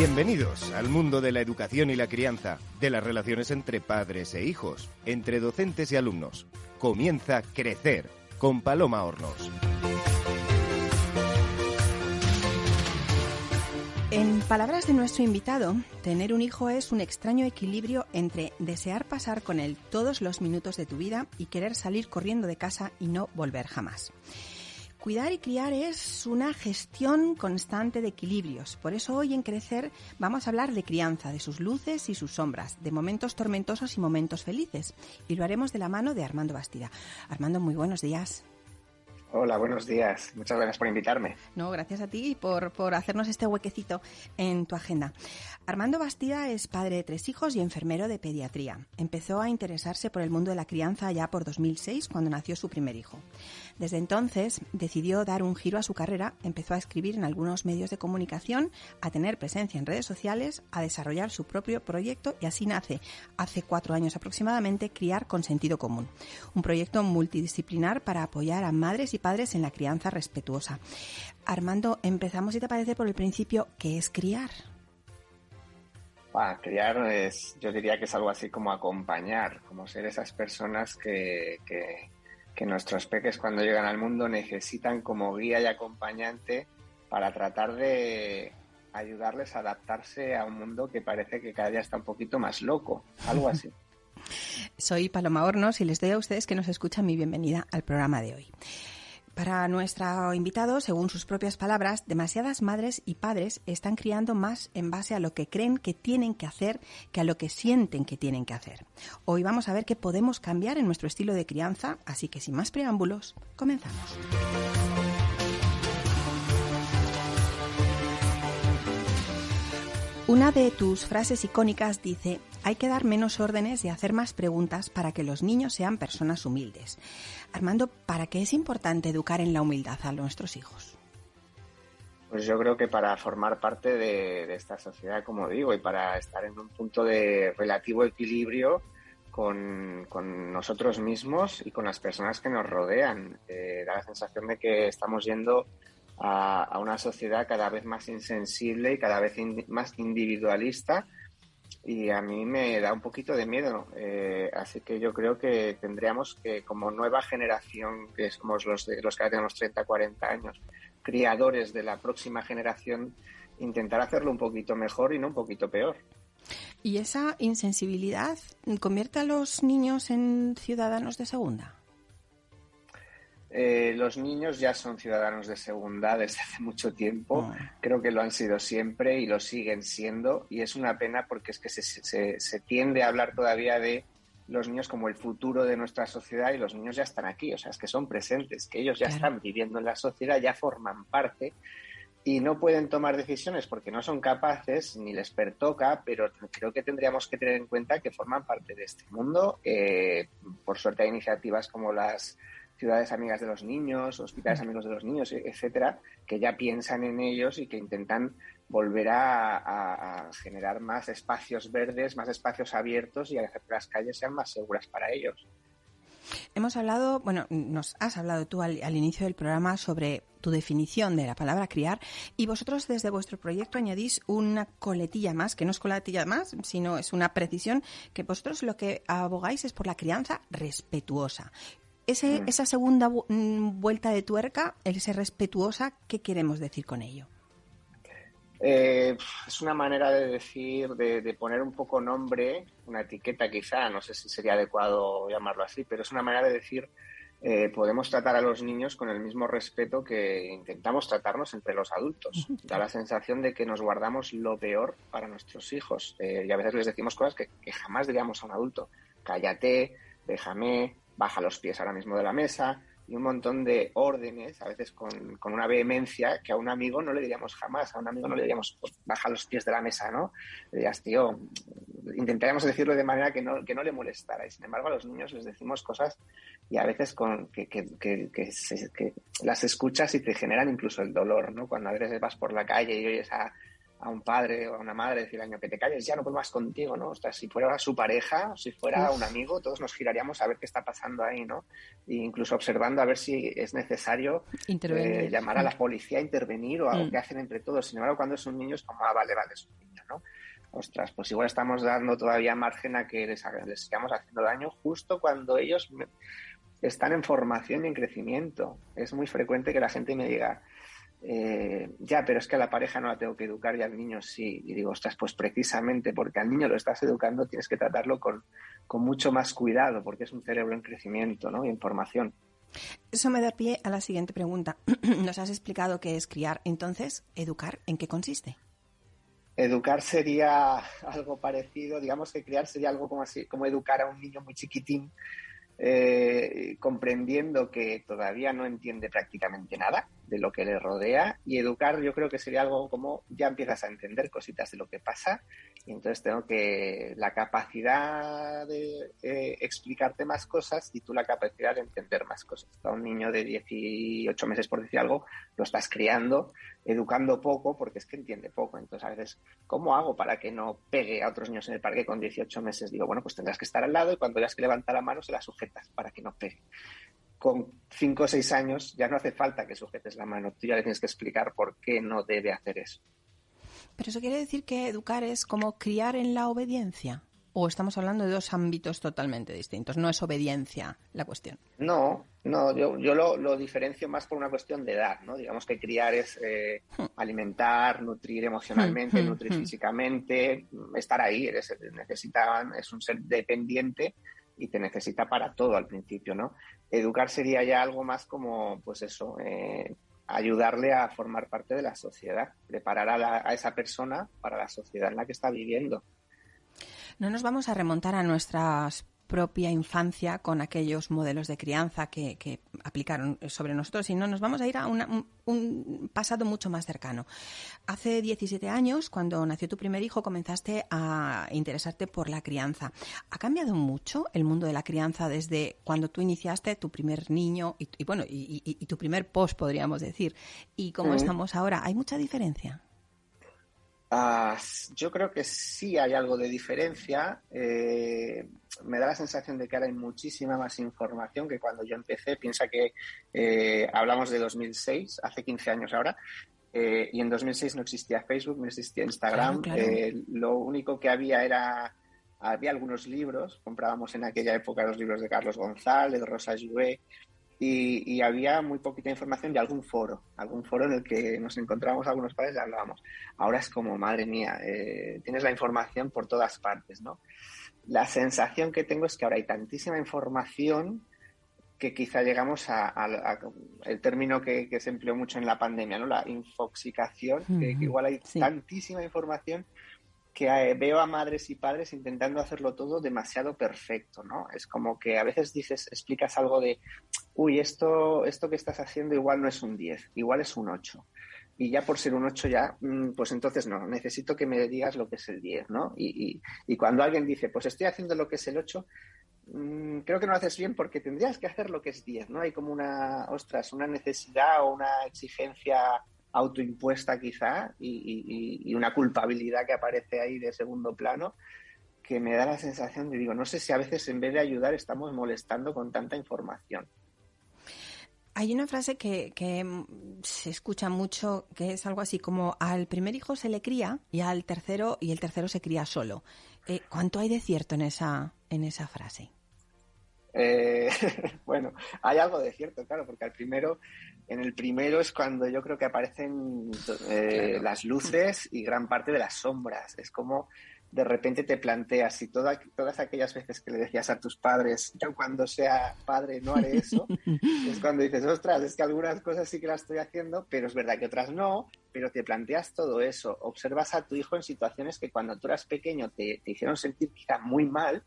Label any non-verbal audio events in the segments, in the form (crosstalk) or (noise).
Bienvenidos al mundo de la educación y la crianza, de las relaciones entre padres e hijos, entre docentes y alumnos. Comienza Crecer con Paloma Hornos. En palabras de nuestro invitado, tener un hijo es un extraño equilibrio entre desear pasar con él todos los minutos de tu vida y querer salir corriendo de casa y no volver jamás. Cuidar y criar es una gestión constante de equilibrios. Por eso hoy en Crecer vamos a hablar de crianza, de sus luces y sus sombras, de momentos tormentosos y momentos felices. Y lo haremos de la mano de Armando Bastida. Armando, muy buenos días. Hola, buenos días. Muchas gracias por invitarme. No, gracias a ti por, por hacernos este huequecito en tu agenda. Armando Bastida es padre de tres hijos y enfermero de pediatría. Empezó a interesarse por el mundo de la crianza ya por 2006, cuando nació su primer hijo. Desde entonces decidió dar un giro a su carrera, empezó a escribir en algunos medios de comunicación, a tener presencia en redes sociales, a desarrollar su propio proyecto y así nace, hace cuatro años aproximadamente, Criar con Sentido Común, un proyecto multidisciplinar para apoyar a madres y padres en la crianza respetuosa. Armando, empezamos, si te parece, por el principio, ¿qué es criar? criar es, yo diría que es algo así como acompañar, como ser esas personas que, que que nuestros peques cuando llegan al mundo necesitan como guía y acompañante para tratar de ayudarles a adaptarse a un mundo que parece que cada día está un poquito más loco, algo así. (laughs) Soy Paloma Hornos y les doy a ustedes que nos escuchan mi bienvenida al programa de hoy. Para nuestro invitado, según sus propias palabras, demasiadas madres y padres están criando más en base a lo que creen que tienen que hacer que a lo que sienten que tienen que hacer. Hoy vamos a ver qué podemos cambiar en nuestro estilo de crianza, así que sin más preámbulos, comenzamos. Una de tus frases icónicas dice, hay que dar menos órdenes y hacer más preguntas para que los niños sean personas humildes. Armando, ¿para qué es importante educar en la humildad a nuestros hijos? Pues yo creo que para formar parte de, esta sociedad, como digo, y para estar en un punto de relativo equilibrio con, nosotros mismos y con las personas que nos rodean. Eh, da la sensación de que estamos yendo a, una sociedad cada vez más insensible y cada vez más individualista y a mí me da un poquito de miedo. Eh, así que yo creo que tendríamos que, como nueva generación, que somos los, de, los que ahora tenemos 30, 40 años, criadores de la próxima generación, intentar hacerlo un poquito mejor y no un poquito peor. ¿Y esa insensibilidad convierte a los niños en ciudadanos de segunda? Eh, los niños ya son ciudadanos de segunda desde hace mucho tiempo, ah. creo que lo han sido siempre y lo siguen siendo y es una pena porque es que se, se, tiende a hablar todavía de los niños como el futuro de nuestra sociedad y los niños ya están aquí, o sea, es que son presentes, que ellos ya están viviendo en la sociedad, ya forman parte y no pueden tomar decisiones porque no son capaces ni les pertoca, pero creo que tendríamos que tener en cuenta que forman parte de este mundo. Eh, por suerte hay iniciativas como las ciudades amigas de los niños, hospitales amigos de los niños, etcétera, que ya piensan en ellos y que intentan volver a, generar más espacios verdes, más espacios abiertos y hacer que las calles sean más seguras para ellos. Hemos hablado, bueno, nos has hablado tú al, inicio del programa sobre tu definición de la palabra criar y vosotros desde vuestro proyecto añadís una coletilla más, que no es coletilla más, sino es una precisión, que vosotros lo que abogáis es por la crianza respetuosa. Mm. esa segunda mm, vuelta de tuerca, el ser respetuosa, ¿qué queremos decir con ello? Eh, es una manera de decir, de, poner un poco nombre, una etiqueta quizá, no sé si sería adecuado llamarlo así, pero es una manera de decir, eh, podemos tratar a los niños con el mismo respeto que intentamos tratarnos entre los adultos. Da la sensación de que nos guardamos lo peor para nuestros hijos eh, y a veces les decimos cosas que, que jamás diríamos a un adulto. Cállate, déjame, baja los pies ahora mismo de la mesa y un montón de órdenes, a veces con, una vehemencia que a un amigo no le diríamos jamás, a un amigo no le diríamos pues, baja los pies de la mesa, ¿no? Le dirías, tío, intentaríamos decirlo de manera que no, que no le molestara y sin embargo a los niños les decimos cosas y a veces con, que, que, que, que las escuchas y te generan incluso el dolor, ¿no? Cuando a veces vas por la calle y oyes a a un padre o a una madre decir, año que te calles, ya no puedo más contigo, ¿no? O sea, si fuera su pareja, si fuera un amigo, todos nos giraríamos a ver qué está pasando ahí, ¿no? E incluso observando a ver si es necesario eh, llamar a la policía a intervenir o algo mm. que hacen entre todos. Sin embargo, cuando es un niño es como, ah, vale, vale, ostras, pues igual estamos dando todavía margen a que les, les sigamos haciendo daño justo cuando ellos están en formación y en crecimiento. Es muy frecuente que la gente me diga, eh, ya, pero es que a la pareja no la tengo que educar y al niño sí. Y digo, ostras, pues precisamente porque al niño lo estás educando tienes que tratarlo con, con mucho más cuidado porque es un cerebro en crecimiento ¿no? y en formación. Eso me da pie a la siguiente pregunta. (clears throat) Nos has explicado qué es criar, entonces, ¿educar en qué consiste? Educar sería algo parecido, digamos que criar sería algo como así, como educar a un niño muy chiquitín, eh, comprendiendo que todavía no entiende prácticamente nada de lo que le rodea y educar yo creo que sería algo como ya empiezas a entender cositas de lo que pasa y entonces tengo que la capacidad de eh, explicarte más cosas y tú la capacidad de entender más cosas. A un niño de 18 meses, por decir algo, lo estás criando, educando poco porque es que entiende poco. Entonces a veces, ¿cómo hago para que no pegue a otros niños en el parque con 18 meses? Digo, bueno, pues tendrás que estar al lado y cuando veas que levanta la mano se la sujetas para que no pegue con 5 o 6 años ya no hace falta que sujetes la mano, tú ya le tienes que explicar por qué no debe hacer eso. Pero eso quiere decir que educar es como criar en la obediencia. ¿O estamos hablando de dos ámbitos totalmente distintos? No es obediencia la cuestión. No, no, yo, yo lo, diferencio más por una cuestión de edad, ¿no? Digamos que criar es eh, hmm. alimentar, nutrir emocionalmente, hmm, hmm, nutrir físicamente, estar ahí, eres, necesitan, es un ser dependiente y te necesita para todo al principio, ¿no? Educar sería ya algo más como, pues eso, eh, ayudarle a formar parte de la sociedad, preparar a, esa persona para la sociedad en la que está viviendo. No nos vamos a remontar a nuestras propia infancia con aquellos modelos de crianza que, aplicaron sobre nosotros, y no nos vamos a ir a un, pasado mucho más cercano. Hace 17 años, cuando nació tu primer hijo, comenzaste a interesarte por la crianza. ¿Ha cambiado mucho el mundo de la crianza desde cuando tú iniciaste tu primer niño y, bueno, y, tu primer post, podríamos decir? ¿Y cómo estamos ahora? ¿Hay mucha diferencia? Ah, yo creo que sí hay algo de diferencia. Eh, me da la sensación de que ahora hay muchísima más información que cuando yo empecé. Piensa que eh, hablamos de 2006, hace 15 años ahora, eh, y en 2006 no existía Facebook, no existía Instagram. lo único que había era había algunos libros, comprábamos en aquella época los libros de Carlos González, Rosa Jouet, y, había muy poquita información de algún foro, algún foro en el que nos encontramos algunos padres y hablábamos. Ahora es como, madre mía, eh, tienes la información por todas partes, ¿no? La sensación que tengo es que ahora hay tantísima información que quizá llegamos a, el término que, se empleó mucho en la pandemia, ¿no? La infoxicación, que, igual hay tantísima información que eh, veo a madres y padres intentando hacerlo todo demasiado perfecto, ¿no? Es como que a veces dices, explicas algo de, uy, esto, esto que estás haciendo igual no es un 10, igual es un 8. Y ya por ser un 8 ya, mm, pues entonces no, necesito que me digas lo que es el 10, ¿no? Y, y, cuando alguien dice, pues estoy haciendo lo que es el 8, mm, creo que no lo haces bien porque tendrías que hacer lo que es 10, ¿no? Hay como una, ostras, una necesidad o una exigencia autoimpuesta quizá y, una culpabilidad que aparece ahí de segundo plano que me da la sensación de, digo, no sé si a veces en vez de ayudar estamos molestando con tanta información. Hay una frase que, se escucha mucho que es algo así como al primer hijo se le cría y al tercero y el tercero se cría solo. Eh, ¿Cuánto hay de cierto en esa, en esa frase? Eh, (laughs) bueno, hay algo de cierto, claro, porque al primero en el primero es cuando yo creo que aparecen eh, las luces y gran parte de las sombras. Es como de repente te planteas y todas aquellas veces que le decías a tus padres, yo cuando sea padre no haré eso, (laughs) es cuando dices, ostras, es que algunas cosas sí que las estoy haciendo, pero es verdad que otras no, pero te planteas todo eso. Observas a tu hijo en situaciones que cuando tú eras pequeño te, te hicieron sentir quizá muy mal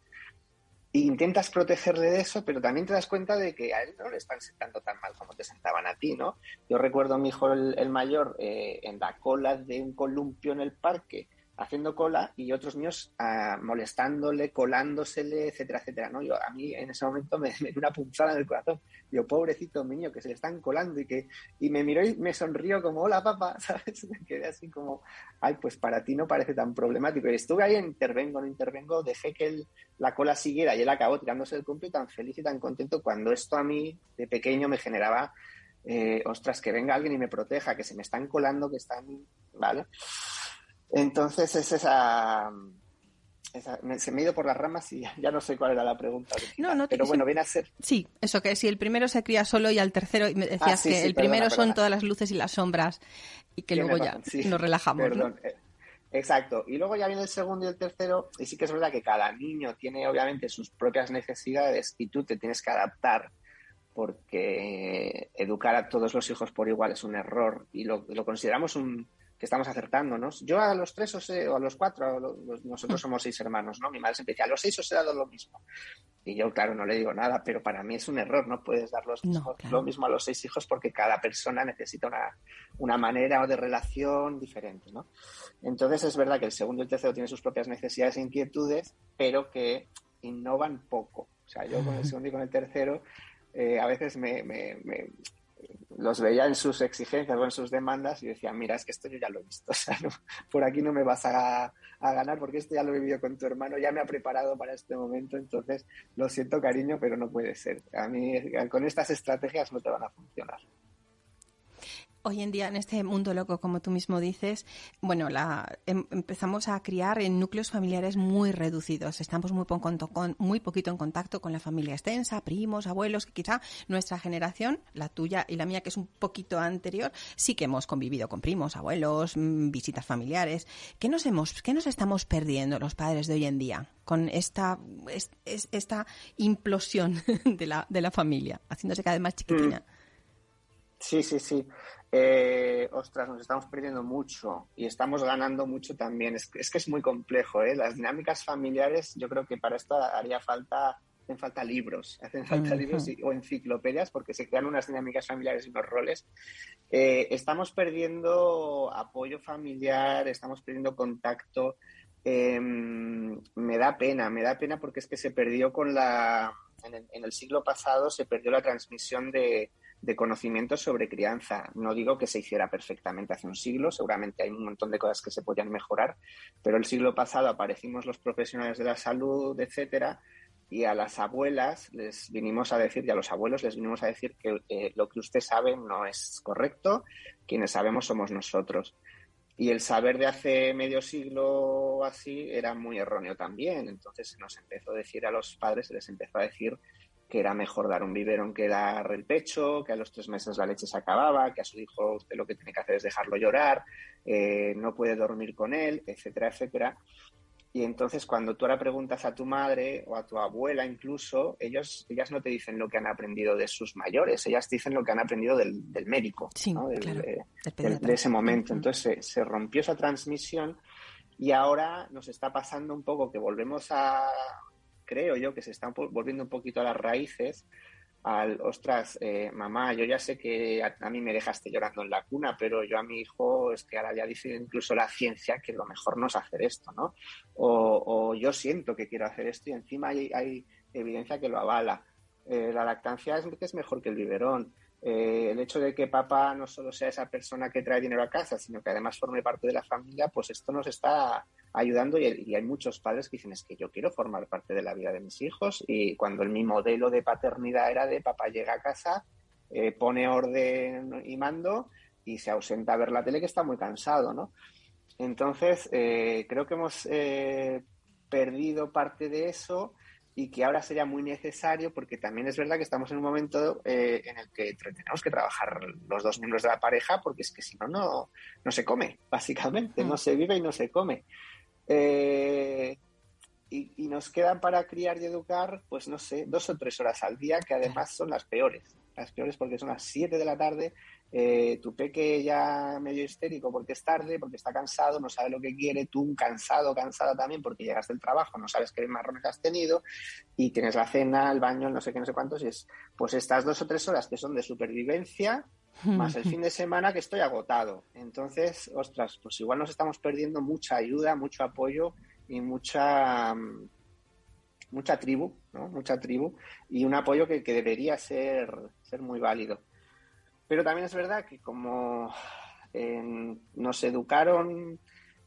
intentas protegerle de eso, pero también te das cuenta de que a él no le están sentando tan mal como te sentaban a ti, ¿no? Yo recuerdo a mi hijo el, mayor eh, en la cola de un columpio en el parque, haciendo cola y otros niños ah, molestándole, colándosele, etcétera, etcétera, ¿no? Yo, a mí en ese momento (laughs) me, dio una punzada en el corazón. Yo, pobrecito niño, que se le están colando y que... Y me miró y me sonrió como, hola, papá, (laughs) ¿sabes? Me quedé así como, ay, pues para ti no parece tan problemático. Y estuve ahí, intervengo, no intervengo, dejé que la cola siguiera y él acabó tirándose el cumple tan feliz y tan contento cuando esto a mí, de pequeño, me generaba... Eh, ostras, que venga alguien y me proteja, que se me están colando, que están, ¿vale? Entonces es esa, se me ha ido por las ramas y ya, no sé cuál era la pregunta. No, no, pero bueno, viene a ser. Sí, eso que si el primero se cría solo y al tercero, me decías ah, que el primero son todas las luces y las sombras y que luego ya nos relajamos. Perdón. Eh, exacto. Y luego ya viene el segundo y el tercero, y sí que es verdad que cada niño tiene obviamente sus propias necesidades y tú te tienes que adaptar porque educar a todos los hijos por igual es un error y lo consideramos un, que estamos acertándonos. Yo a los tres o, a los cuatro, nosotros somos seis hermanos, ¿no? Mi madre siempre decía, a los seis os he dado lo mismo. Y yo, claro, no le digo nada, pero para mí es un error, no puedes dar lo mismo a los seis hijos porque cada persona necesita una, una manera de relación diferente, ¿no? Entonces es verdad que el segundo y el tercero tienen sus propias necesidades e inquietudes, pero que innovan poco. O sea, yo con el segundo y con el tercero eh, a veces me, los veía en sus exigencias o en sus demandas y decía, mira, es que esto yo ya lo he visto, (laughs) o sea, por aquí no me vas a, a, ganar porque esto ya lo he vivido con tu hermano, ya me ha preparado para este momento, entonces lo siento cariño, pero no puede ser. A mí con estas estrategias no te van a funcionar. Hoy en día, en este mundo loco, como tú mismo dices, bueno, la, em, empezamos a criar en núcleos familiares muy reducidos. Estamos muy, con, muy poquito en contacto con la familia extensa, primos, abuelos, que quizá nuestra generación, la tuya y la mía, que es un poquito anterior, sí que hemos convivido con primos, abuelos, mm, visitas familiares. ¿Qué nos, hemos, qué nos estamos perdiendo los padres de hoy en día con esta, esta implosión (laughs) de la, de la familia, haciéndose cada vez más chiquitina? Mm. Sí, sí, sí. Eh, ostras, nos estamos perdiendo mucho y estamos ganando mucho también. Es, que es muy complejo, ¿eh? Las dinámicas familiares, yo creo que para esto haría falta, hacen falta libros, (laughs) hacen falta libros o enciclopedias porque se crean unas dinámicas familiares y unos roles. Eh, estamos perdiendo apoyo familiar, estamos perdiendo contacto. Em, me da pena, me da pena porque es que se perdió con la, en el siglo pasado se perdió la transmisión de de conocimientos sobre crianza. No digo que se hiciera perfectamente hace un siglo, seguramente hay un montón de cosas que se podían mejorar, pero el siglo pasado aparecimos los profesionales de la salud, etcétera, y a las abuelas les vinimos a decir, y a los abuelos les vinimos a decir que eh, lo que usted sabe no es correcto, quienes sabemos somos nosotros. Y el saber de hace medio siglo así era muy erróneo también. Entonces se nos empezó a decir a los padres, se les empezó a decir que era mejor dar un biberón que dar el pecho, que a los tres meses la leche se acababa, que a su hijo usted lo que tiene que hacer es dejarlo llorar, eh, no puede dormir con él, etcétera, etcétera. Y entonces cuando tú ahora preguntas a tu madre o a tu abuela incluso, ellos, ellas no te dicen lo que han aprendido de sus mayores, ellas dicen lo que han aprendido del, médico, de, ese momento. Entonces se rompió esa transmisión y ahora nos está pasando un poco que volvemos a, creo yo que se están volviendo un poquito a las raíces al, ostras, eh, mamá, yo ya sé que a, mí me dejaste llorando en la cuna, pero yo a mi hijo es que ahora ya dice incluso la ciencia que lo mejor no es hacer esto, ¿no? O, yo siento que quiero hacer esto y encima hay, evidencia que lo avala. Eh, la lactancia es, es mejor que el biberón. Eh, el hecho de que papá no solo sea esa persona que trae dinero a casa, sino que además forme parte de la familia, pues esto nos está ayudando y, hay muchos padres que dicen es que yo quiero formar parte de la vida de mis hijos y cuando mi modelo de paternidad era de papá llega a casa, eh, pone orden y mando y se ausenta a ver la tele que está muy cansado, ¿no? Entonces, eh, creo que hemos perdido parte de eso y que ahora sería muy necesario porque también es verdad que estamos en un momento eh, en el que tenemos que trabajar los dos miembros de la pareja porque es que si no, no, se come, básicamente, no mm. se vive y no se come. Eh, y, nos quedan para criar y educar, pues no sé, dos o tres horas al día, que además son las peores. Las peores porque son las siete de la tarde eh, tu peque ya medio histérico porque es tarde, porque está cansado, no sabe lo que quiere, tú cansado, cansada también porque llegaste del trabajo, no sabes qué marrones has tenido y tienes la cena, el baño, no sé qué, no sé cuántos, y es pues estas dos o tres horas que son de supervivencia más el (laughs) fin de semana que estoy agotado. Entonces, ostras, pues igual nos estamos perdiendo mucha ayuda, mucho apoyo y mucha mucha tribu, ¿no? Mucha tribu y un apoyo que, que debería ser, ser muy válido. Pero también es verdad que como nos educaron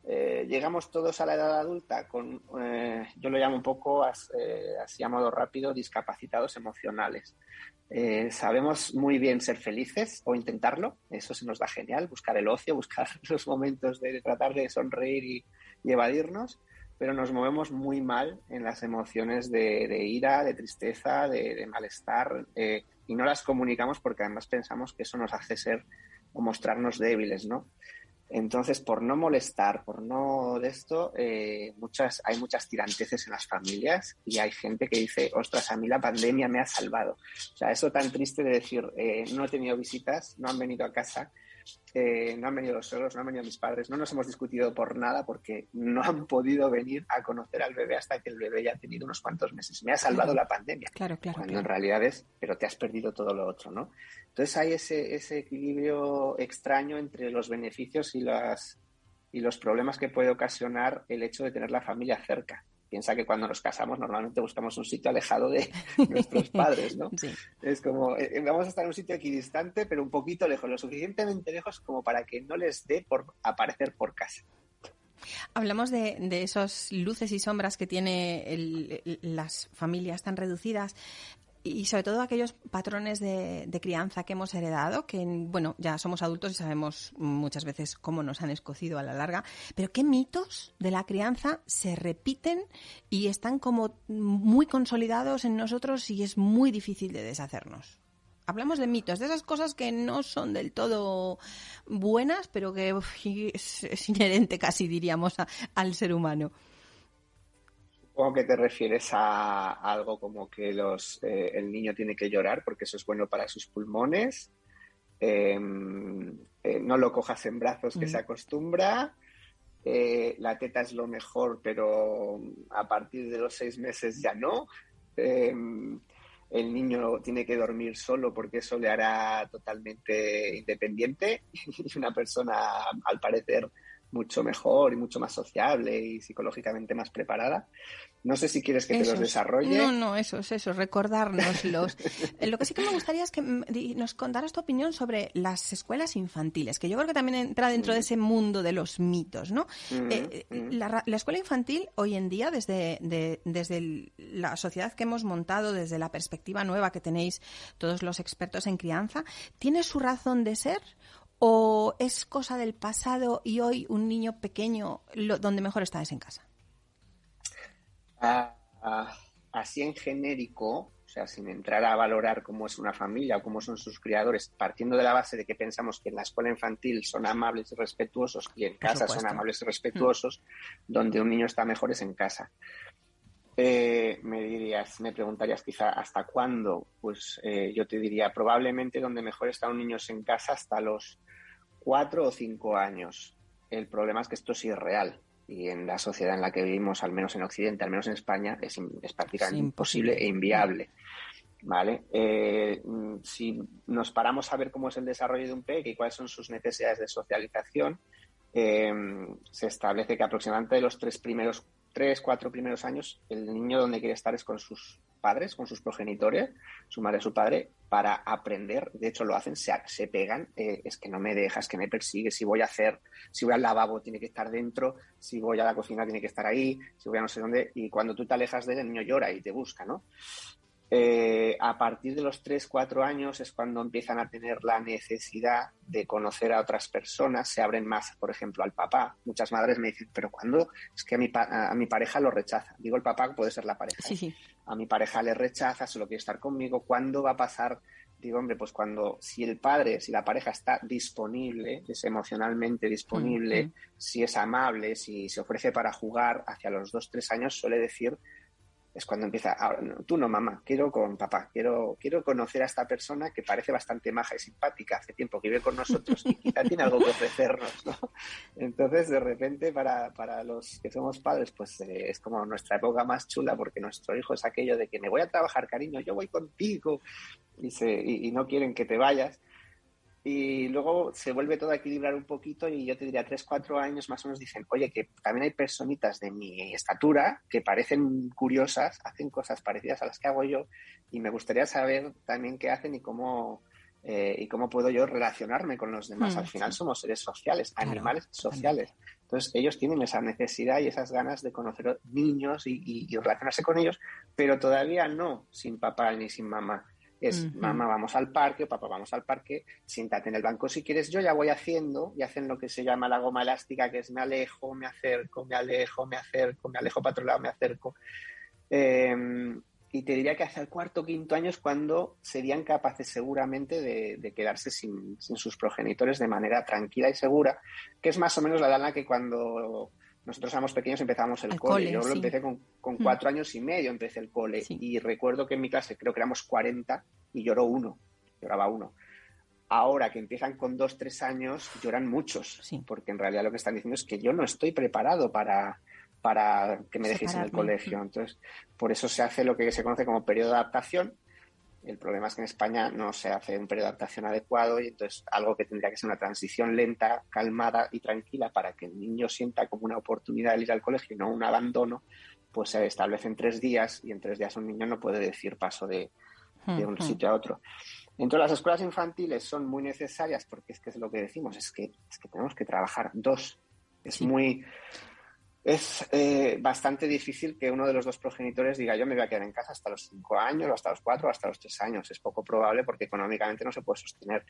eh, llegamos todos a la edad adulta con, eh, yo lo llamo un poco, eh, así a modo rápido, discapacitados emocionales. sabemos muy bien ser felices o intentarlo, eso se nos da genial, buscar el ocio, (laughs) buscar los momentos de tratar de sonreír y, evadirnos, pero nos movemos muy mal en las emociones de, ira, de tristeza, de, de malestar, y no las comunicamos porque además pensamos que eso nos hace ser o mostrarnos débiles, ¿no? Entonces, por no molestar, por no de esto, eh, muchas, hay muchas tiranteces en las familias y hay gente que dice, ostras, a mí la pandemia me ha salvado. O sea, eso tan triste de decir, eh, no he tenido visitas, no han venido a casa, eh, no han venido los suegros, no han venido mis padres, no nos hemos discutido por nada porque no han podido venir a conocer al bebé hasta que el bebé ya ha tenido unos cuantos meses. Me ha salvado la pandemia. Claro, claro. Cuando en realidad es, pero te has perdido todo lo otro, ¿no? Entonces hay ese, ese equilibrio extraño entre los beneficios y, las, y los problemas que puede ocasionar el hecho de tener la familia cerca. Piensa que cuando nos casamos normalmente buscamos un sitio alejado de (laughs) nuestros padres, ¿no? Es como, eh, vamos a estar en un sitio equidistante, pero un poquito lejos, lo suficientemente lejos como para que no les dé por aparecer por casa. Hablamos de, de esos luces y sombras que tiene las familias tan reducidas y sobre todo aquellos patrones de, crianza que hemos heredado, que bueno, ya somos adultos y sabemos muchas veces cómo nos han escocido a la larga, pero qué mitos de la crianza se repiten y están como muy consolidados en nosotros y es muy difícil de deshacernos. Hablamos de mitos, de esas cosas que no son del todo buenas, pero que (laughs) es, inherente casi, diríamos, al ser humano. Supongo que te refieres a algo como que los, eh, el niño tiene que llorar porque eso es bueno para sus pulmones. Em, eh, no lo cojas en brazos que mm. se acostumbra. Eh, la teta es lo mejor, pero a partir de los seis meses ya no. Em, el niño tiene que dormir solo porque eso le hará totalmente independiente (laughs) y una persona, al parecer, mucho mejor y mucho más sociable y psicológicamente más preparada. No sé si quieres que te los desarrolle. No, no, eso es eso, recordárnoslos. (laughs) Eh, lo que sí que me gustaría es que nos contaras tu opinión sobre las escuelas infantiles, que yo creo que también entra dentro de mm. ese mundo de los mitos, ¿no? Mm, eh, mm. la, escuela infantil hoy en día, desde, desde la sociedad que hemos montado, desde la perspectiva nueva que tenéis todos los expertos en crianza, ¿tiene su razón de ser ¿O es cosa del pasado y hoy un niño pequeño donde mejor está es en casa? Ah, ah, así en genérico, o sea, sin entrar a valorar cómo es una familia o cómo son sus criadores, partiendo de la base de que pensamos que en la escuela infantil son amables y respetuosos y en casa son amables y respetuosos, donde un niño está mejor es en casa. Eh, me dirías, me preguntarías quizá hasta cuándo, pues eh, yo te diría probablemente donde mejor está un niño es en casa hasta los cuatro o cinco años. El problema es que esto es real y en la sociedad en la que vivimos, al menos en Occidente, al menos en España, es, prácticamente imposible e inviable. ¿Vale? Eh, si nos paramos a ver cómo es el desarrollo de un peque y cuáles son sus necesidades de socialización, se establece que aproximadamente los tres primeros tres, cuatro primeros años, el niño donde quiere estar es con sus padres, con sus progenitores, su madre, su padre, para aprender. De hecho, lo hacen, se, se pegan. Eh, es que no me dejas, que me persigue. Si voy a hacer, si voy al lavabo, tiene que estar dentro. Si voy a la cocina, tiene que estar ahí. Si voy a no sé dónde. Y cuando tú te alejas de él, el niño llora y te busca, ¿no? Eh, a partir de los 3, 4 años es cuando empiezan a tener la necesidad de conocer a otras personas, se abren más, por ejemplo, al papá. Muchas madres me dicen, pero cuando es que a mi, a mi pareja lo rechaza. Digo, el papá puede ser la pareja. A mi pareja le rechaza, solo quiere estar conmigo. ¿Cuándo va a pasar? Digo, hombre, pues cuando, si el padre, si la pareja está disponible, es emocionalmente disponible, si es amable, si se ofrece para jugar, hacia los 2, 3 años suele decir es cuando empieza, tú no, mamá, quiero con papá, quiero, quiero conocer a esta persona que parece bastante maja y simpática, hace tiempo que vive con nosotros y quizá tiene algo que ofrecernos, ¿no? Entonces, de repente, para, para los que somos padres, pues eh, es como nuestra época más chula porque nuestro hijo es aquello de que me voy a trabajar, cariño, yo voy contigo y, se, y no quieren que te vayas y luego se vuelve todo a equilibrar un poquito y yo te diría tres, cuatro años más o menos dicen, oye, que también hay personitas de mi estatura que parecen curiosas, hacen cosas parecidas a las que hago yo y me gustaría saber también qué hacen y cómo, eh, y cómo puedo yo relacionarme con los demás. Mm, Al final somos seres sociales, animales sociales. Entonces ellos tienen esa necesidad y esas ganas de conocer niños y, relacionarse con ellos, pero todavía no sin papá ni sin mamá. Es mamá, vamos al parque, papá, vamos al parque, siéntate en el banco si quieres. Yo ya voy haciendo y hacen lo que se llama la goma elástica, que es me alejo, me acerco, me alejo, me acerco, me alejo para otro lado, me acerco. Eh, y te diría que hacia el cuarto o quinto año es cuando serían capaces seguramente de, quedarse sin, sus progenitores de manera tranquila y segura, que es más o menos la edad en la que cuando nosotros éramos pequeños empezamos el, cole. Yo lo empecé con, con, mm. cuatro años y medio, empecé el cole. Y recuerdo que en mi clase creo que éramos 40 y lloró uno, lloraba uno. Ahora que empiezan con dos, tres años, lloran muchos, porque en realidad lo que están diciendo es que yo no estoy preparado para, para que me dejes en el colegio. Entonces, por eso se hace lo que se conoce como periodo de adaptación. El problema es que en España no se hace un periodo de adaptación adecuado y entonces algo que tendría que ser una transición lenta, calmada y tranquila para que el niño sienta como una oportunidad de ir al colegio y no un abandono, pues se establece en tres días y en tres días un niño no puede decir paso de, un sitio a otro. Entonces las escuelas infantiles son muy necesarias porque es que es lo que decimos, es que, es que tenemos que trabajar dos. Es muy es eh, bastante difícil que uno de los dos progenitores diga yo me voy a quedar en casa hasta los cinco años, o hasta los cuatro, o hasta los tres años. Es poco probable porque económicamente no se puede sostener.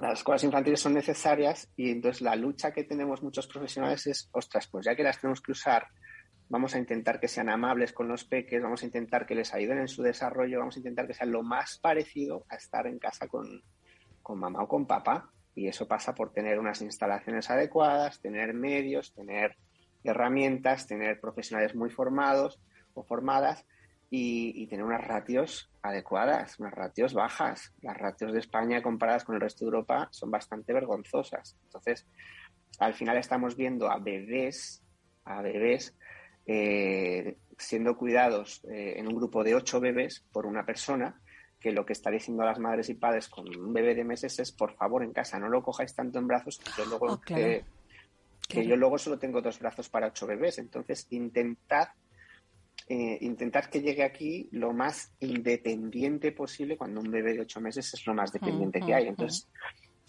Las escuelas infantiles son necesarias y entonces la lucha que tenemos muchos profesionales es, ostras, pues ya que las tenemos que usar, vamos a intentar que sean amables con los peques, vamos a intentar que les ayuden en su desarrollo, vamos a intentar que sean lo más parecido a estar en casa con, con mamá o con papá. Y eso pasa por tener unas instalaciones adecuadas, tener medios, tener herramientas, tener profesionales muy formados o formadas y, tener unas ratios adecuadas, unas ratios bajas. Las ratios de España comparadas con el resto de Europa son bastante vergonzosas. Entonces, al final estamos viendo a bebés, a bebés eh, siendo cuidados eh, en un grupo de ocho bebés por una persona que lo que está diciendo a las madres y padres con un bebé de meses es por favor en casa no lo cojáis tanto en brazos que luego oh, que yo luego solo tengo dos brazos para ocho bebés. Entonces, intentad, eh, intentad que llegue aquí lo más independiente posible cuando un bebé de ocho meses es lo más dependiente que hay. Entonces,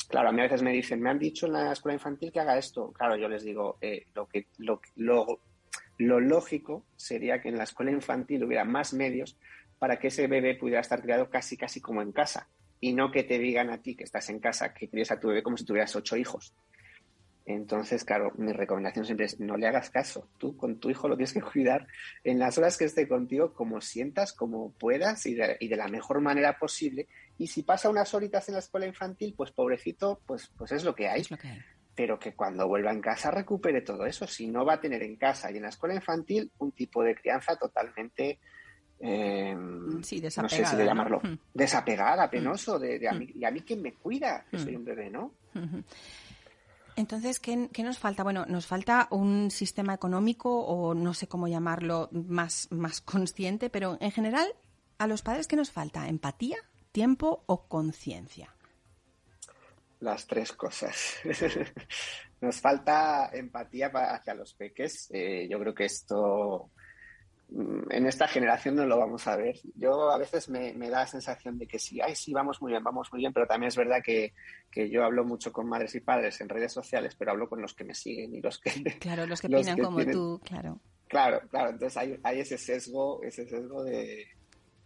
claro, a mí a veces me dicen, me han dicho en la escuela infantil que haga esto. Claro, yo les digo, eh, lo, que, lo, lo, lo lógico sería que en la escuela infantil hubiera más medios para que ese bebé pudiera estar criado casi, casi como en casa. Y no que te digan a ti que estás en casa, que críes a tu bebé como si tuvieras ocho hijos. Entonces, claro, mi recomendación siempre es no le hagas caso. Tú con tu hijo lo tienes que (laughs) cuidar en las horas que esté contigo, como sientas, como puedas y de, la mejor manera posible. Y si pasa unas horitas en la escuela infantil, pues pobrecito, pues, pues es lo que hay. Pero que cuando vuelva en casa recupere todo eso. Si no va a tener en casa y en la escuela infantil un tipo de crianza totalmente eh, no sé si de llamarlo, hmm. desapegada, penoso, de, de a mí, y a mí quién me cuida, que soy un bebé, ¿no? Entonces, ¿qué, nos falta? Bueno, nos falta un sistema económico o no sé cómo llamarlo más, más consciente, pero en general, a los padres, ¿qué nos falta? ¿Empatía, tiempo o conciencia? Las tres cosas. (laughs) nos falta empatía hacia los peques. Eh, yo creo que esto en esta generación no lo vamos a ver. Yo a veces me, da la sensación de que sí, ay, sí, vamos muy bien, vamos muy bien, pero también es verdad que, yo hablo mucho con madres y padres en redes sociales, pero hablo con los que me siguen y los que... (laughs) Claro, los que opinan como tú, claro. Claro, claro, entonces hay, hay ese sesgo, ese sesgo de...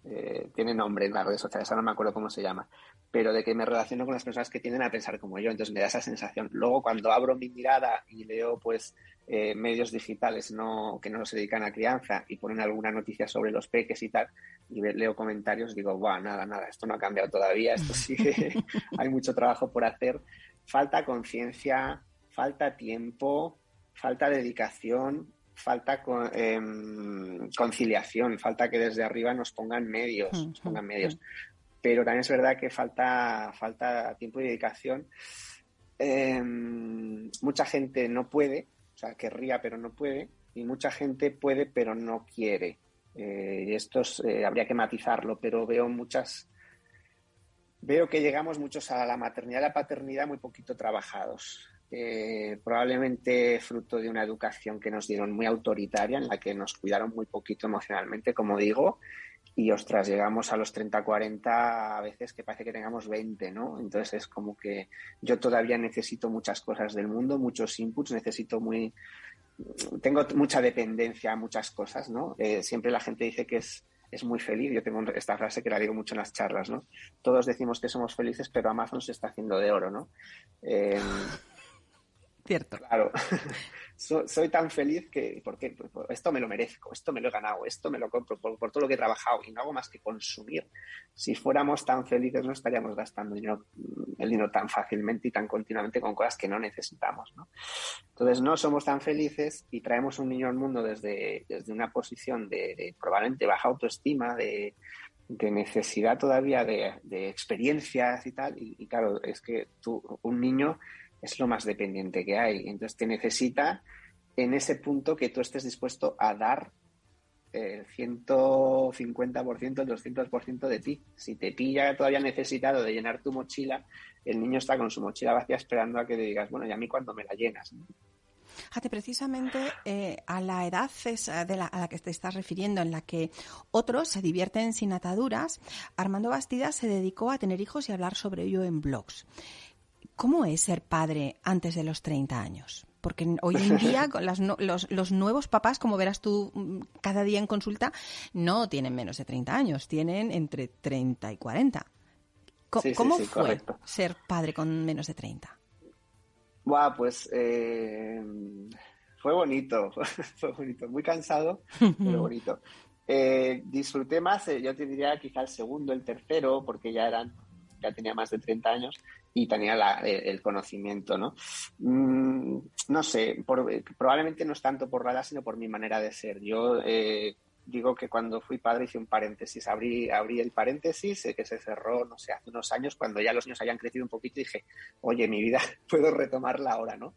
Eh, tiene nombre en las redes sociales, ahora no me acuerdo cómo se llama, pero de que me relaciono con las personas que tienden a pensar como yo, entonces me da esa sensación. Luego cuando abro mi mirada y leo pues eh, medios digitales no, que no se dedican a crianza y ponen alguna noticia sobre los peques y tal, y leo comentarios, digo, Buah, nada, nada, esto no ha cambiado todavía, esto sigue, (laughs) hay mucho trabajo por hacer. Falta conciencia, falta tiempo, falta dedicación, falta em, conciliación, falta que desde arriba nos pongan medios, nos pongan medios pero también es verdad que falta, falta tiempo y dedicación. Em, mucha gente no puede, o sea, querría pero no puede, y mucha gente puede pero no quiere. Eh, y esto eh, habría que matizarlo, pero veo muchas, veo que llegamos muchos a la maternidad y la paternidad muy poquito trabajados. Eh, probablemente fruto de una educación que nos dieron muy autoritaria, en la que nos cuidaron muy poquito emocionalmente, como digo, y ostras, llegamos a los 30, 40, a veces que parece que tengamos 20, ¿no? Entonces es como que yo todavía necesito muchas cosas del mundo, muchos inputs, necesito muy... Tengo mucha dependencia a muchas cosas, ¿no? Eh, siempre la gente dice que es, es muy feliz. Yo tengo esta frase que la digo mucho en las charlas, ¿no? Todos decimos que somos felices, pero Amazon se está haciendo de oro, ¿no? Eh, Cierto. Claro. (laughs) soy tan feliz que, porque pues, pues, esto me lo merezco, esto me lo he ganado, esto me lo compro por, todo lo que he trabajado y no hago más que consumir. Si fuéramos tan felices no estaríamos gastando el dinero tan fácilmente y tan continuamente con cosas que no necesitamos. ¿no? Entonces no somos tan felices y traemos un niño al mundo desde, desde una posición de, probablemente baja autoestima, de, necesidad todavía de, experiencias y tal. Y, y, claro, es que tú, un niño es lo más dependiente que hay. Entonces te necesita en ese punto que tú estés dispuesto a dar el 150%, el 200% de ti. Si te pilla todavía necesitado de llenar tu mochila, el niño está con su mochila vacía esperando a que le digas, bueno, ¿y a mí cuando me la llenas? Fíjate, precisamente eh, a la edad de la, a la que te estás refiriendo, en la que otros se divierten sin ataduras, Armando Bastida se dedicó a tener hijos y hablar sobre ello en blogs. ¿Cómo es ser padre antes de los 30 años? Porque hoy en (laughs) día los, nuevos papás, como verás tú mm, cada día en consulta, no tienen menos de 30 años, tienen entre 30 y 40. ¿Cómo, fue ser padre con menos de 30? Buah, pues eh, fue bonito, (laughs) fue bonito, muy cansado, pero (laughs) bonito. Eh, disfruté más, eh, yo te diría quizá el segundo, el tercero, porque ya eran ya tenía más de 30 años y tenía el, conocimiento, ¿no? Mm, no sé, probablemente no es tanto por la edad, sino por mi manera de ser. Yo eh, digo que cuando fui padre hice un paréntesis, abrí, abrí el paréntesis que se cerró, no sé, hace unos años, cuando ya los niños habían crecido un poquito, dije, oye, mi vida (laughs) puedo retomarla ahora, ¿no?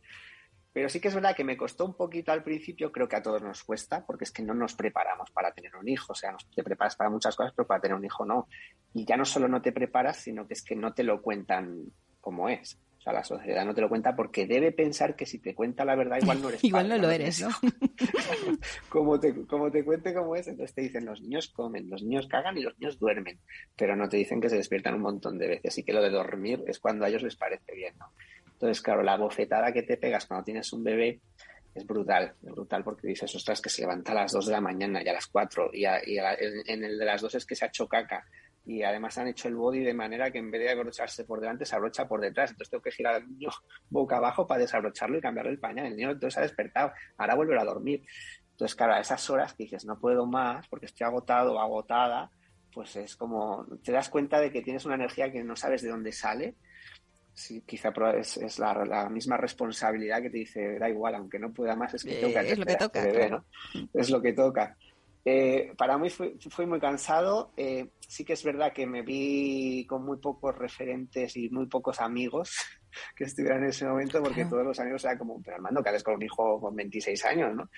Pero sí que es verdad que me costó un poquito al principio, creo que a todos nos cuesta, porque es que no nos preparamos para tener un hijo. O sea, te preparas para muchas cosas, pero para tener un hijo no. Y ya no solo no te preparas, sino que es que no te lo cuentan como es. O sea, la sociedad no te lo cuenta porque debe pensar que si te cuenta la verdad, igual no eres. (laughs) igual no lo eres, ¿no? (laughs) como, te, como te cuente cómo es, entonces te dicen los niños comen, los niños cagan y los niños duermen. Pero no te dicen que se despiertan un montón de veces y que lo de dormir es cuando a ellos les parece bien, ¿no? Entonces, claro, la bofetada que te pegas cuando tienes un bebé es brutal, es brutal porque dices, ostras, que se levanta a las 2 de la mañana y a las 4 y, en el de las 2 es que se ha hecho caca y además han hecho el body de manera que en vez de abrocharse por delante se abrocha por detrás, entonces tengo que girar al niño (laughs) boca abajo para desabrocharlo y cambiarle el pañal, el niño entonces ha despertado, ahora vuelve a dormir. Entonces, claro, a esas horas que dices, no puedo más porque estoy agotado o agotada, pues es como, te das cuenta de que tienes una energía que no sabes de dónde sale sí, quizá es, es la, misma responsabilidad que te dice, da igual, aunque no pueda más, es que toca. Es lo que toca. Es lo que toca. Eh, para mí fue muy cansado. Eh, sí que es verdad que me vi con muy pocos referentes y muy pocos amigos (laughs) que estuvieran en ese momento, porque todos los amigos eran como, pero Armando, que haces con un hijo con 26 años, ¿no?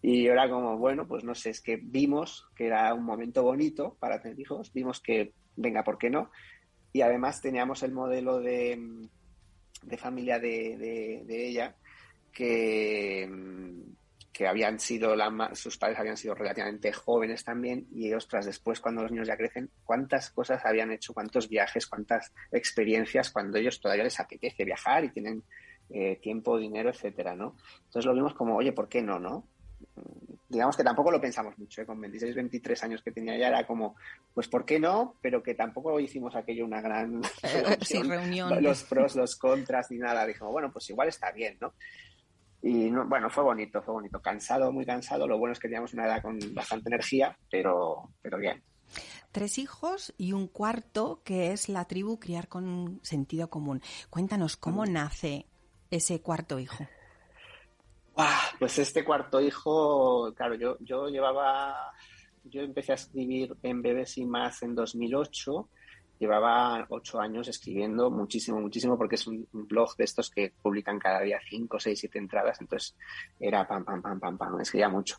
Y era como, bueno, pues no sé, es que vimos que era un momento bonito para tener hijos, vimos que, venga, ¿por qué no? Y además teníamos el modelo de, familia de, ella que, que habían sido, sus padres habían sido relativamente jóvenes también y ostras, después cuando los niños ya crecen, cuántas cosas habían hecho, cuántos viajes, cuántas experiencias cuando ellos todavía les apetece viajar y tienen eh, tiempo, dinero, etcétera, ¿no? Entonces lo vimos como, oye, ¿por qué no, no? Digamos que tampoco lo pensamos mucho, ¿eh? con 26, 23 años que tenía ya era como, pues ¿por qué no? Pero que tampoco hicimos aquello una gran eh, (laughs) reunión, (laughs) los pros, los contras ni nada. Dijimos, bueno, pues igual está bien, ¿no? Y bueno, fue bonito, fue bonito. Cansado, muy cansado. Lo bueno es que teníamos una edad con bastante energía, pero, pero bien. Tres hijos y un cuarto que es la tribu Criar con Sentido Común. Cuéntanos, ¿cómo mm. nace ese cuarto hijo? Pues este cuarto hijo, claro, yo, yo llevaba, yo empecé a escribir en Bebés y más en 2008 llevaba ocho años escribiendo muchísimo, muchísimo, porque es un, blog de estos que publican cada día cinco, seis, siete entradas, entonces era pam, pam, pam, pam, pam, escribía mucho.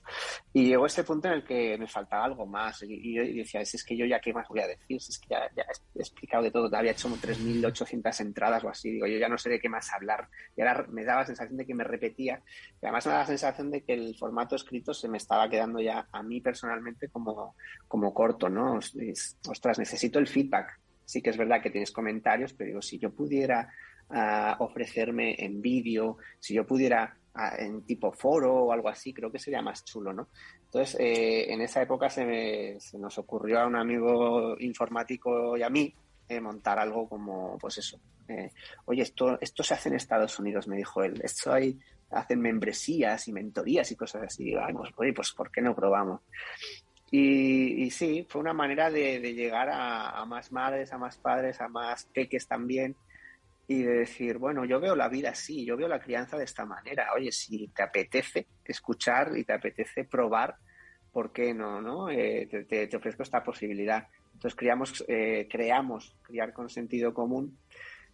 Y llegó este punto en el que me faltaba algo más, y, yo decía, es, que yo ya qué más voy a decir, si es que ya, he explicado de todo, había hecho 3.800 entradas o así, digo, yo ya no sé de qué más hablar, y ahora me daba la sensación de que me repetía, y además me daba la sensación de que el formato escrito se me estaba quedando ya a mí personalmente como, como corto, ¿no? Ostras, necesito el feedback sí que es verdad que tienes comentarios, pero digo, si yo pudiera ah, ofrecerme en vídeo, si yo pudiera ah, en tipo foro o algo así, creo que sería más chulo, ¿no? Entonces, eh, en esa época se, nos ocurrió a un amigo informático y a mí eh, montar algo como, pues eso, eh, oye, esto, esto se hace en Estados Unidos, me dijo él, esto hay, hacen membresías y mentorías y cosas así. Digo, pues, oye, pues ¿por qué no probamos? Y, sí, fue una manera de, llegar a, más madres, a más padres, a más peques también, y de decir, bueno, yo veo la vida así, yo veo la crianza de esta manera. Oye, si te apetece escuchar y te apetece probar, ¿por qué no? no? Eh, te, ofrezco esta posibilidad. Entonces creamos, eh, creamos Criar con Sentido Común,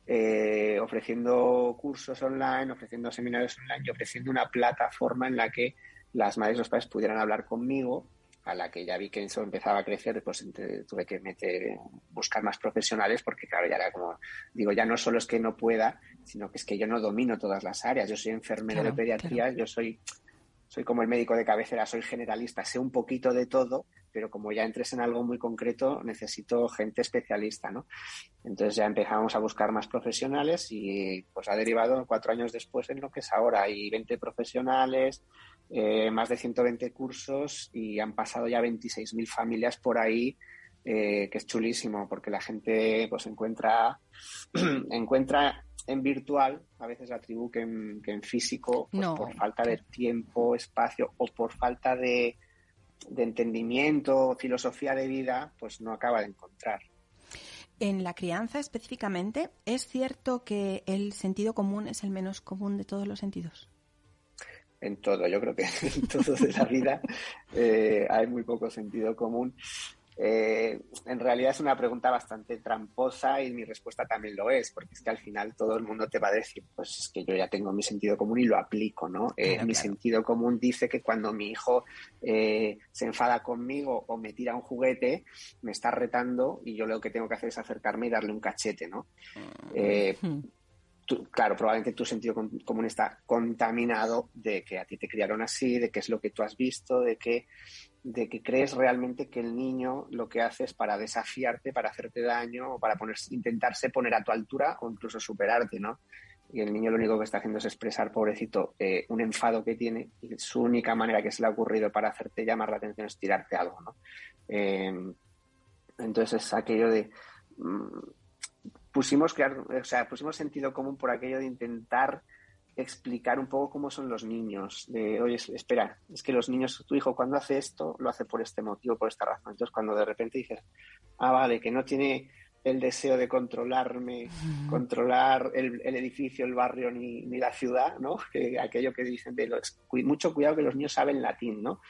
eh, ofreciendo cursos online, ofreciendo seminarios online y ofreciendo una plataforma en la que las madres y los padres pudieran hablar conmigo a la que ya vi que eso empezaba a crecer, pues tuve que meter, buscar más profesionales porque claro, ya era como, digo, ya no solo es que no pueda, sino que es que yo no domino todas las áreas. Yo soy enfermero de pediatría, yo soy, soy como el médico de cabecera, soy generalista, sé un poquito de todo, pero como ya entres en algo muy concreto, necesito gente especialista, ¿no? Entonces ya empezamos a buscar más profesionales y pues ha derivado cuatro años después en lo que es ahora. Hay 20 profesionales, eh, más de 120 cursos y han pasado ya 26.000 familias por ahí, eh, que es chulísimo porque la gente pues encuentra, (clears throat) encuentra en virtual a veces la tribu que en, físico pues, por falta de tiempo, espacio o por falta de, de entendimiento, filosofía de vida, pues no acaba de encontrar. En la crianza específicamente, ¿es cierto que el sentido común es el menos común de todos los sentidos? En todo. Yo creo que (laughs) en todo de la vida eh, hay muy poco sentido común. Eh, en realidad es una pregunta bastante tramposa y mi respuesta también lo es, porque es que al final todo el mundo te va a decir, pues es que yo ya tengo mi sentido común y lo aplico, ¿no? Eh, mi sentido común dice que cuando mi hijo se enfada conmigo o me tira un juguete, me está retando y yo lo que tengo que hacer es acercarme y darle un cachete, ¿no? Mm claro, probablemente tu sentido común está contaminado de que a ti te criaron así, de qué es lo que tú has visto, de que, de que crees realmente que el niño lo que hace es para desafiarte, para hacerte daño o para intentarse poner a tu altura o incluso superarte, ¿no? Y el niño lo único que está haciendo es expresar, pobrecito, eh, un enfado que tiene y su única manera que se le ha ocurrido para hacerte llamar la atención es tirarte algo, ¿no? Eh, entonces es aquello de... Mm, pusimos, crear, o sea, pusimos sentido común por aquello de intentar explicar un poco cómo son los niños. De, oye, espera, es que los niños, tu hijo cuando hace esto, lo hace por este motivo, por esta razón. Entonces, cuando de repente dices, ah, vale, que no tiene el deseo de controlarme, controlar el, edificio, el barrio ni, la ciudad, ¿no? (laughs) Que aquello que dicen de los, mucho cuidado que los niños saben latín, ¿no?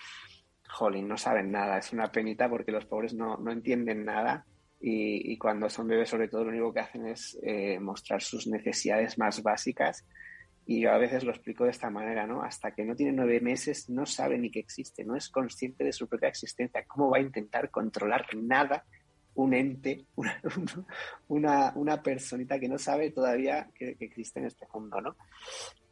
Jolín, no saben nada, es una penita porque los pobres no, no entienden nada y, cuando son bebés sobre todo lo único que hacen es eh, mostrar sus necesidades más básicas y yo a veces lo explico de esta manera, ¿no? Hasta que no tiene nueve meses no sabe ni que existe, no es consciente de su propia existencia. ¿Cómo va a intentar controlar nada un ente, (laughs) una, una, personita que no sabe todavía que, que, existe en este mundo, ¿no?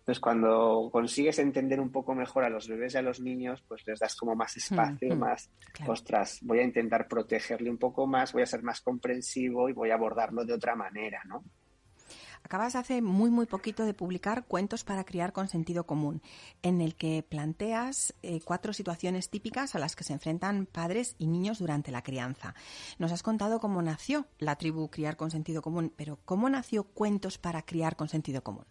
Entonces, cuando consigues entender un poco mejor a los bebés y a los niños, pues les das como más espacio, más, ostras, voy a intentar protegerle un poco más, voy a ser más comprensivo y voy a abordarlo de otra manera, ¿no? Acabas hace muy, muy poquito de publicar Cuentos para criar con sentido común, en el que planteas eh, cuatro situaciones típicas a las que se enfrentan padres y niños durante la crianza. Nos has contado cómo nació la tribu Criar con sentido común, pero ¿cómo nació Cuentos para criar con sentido común?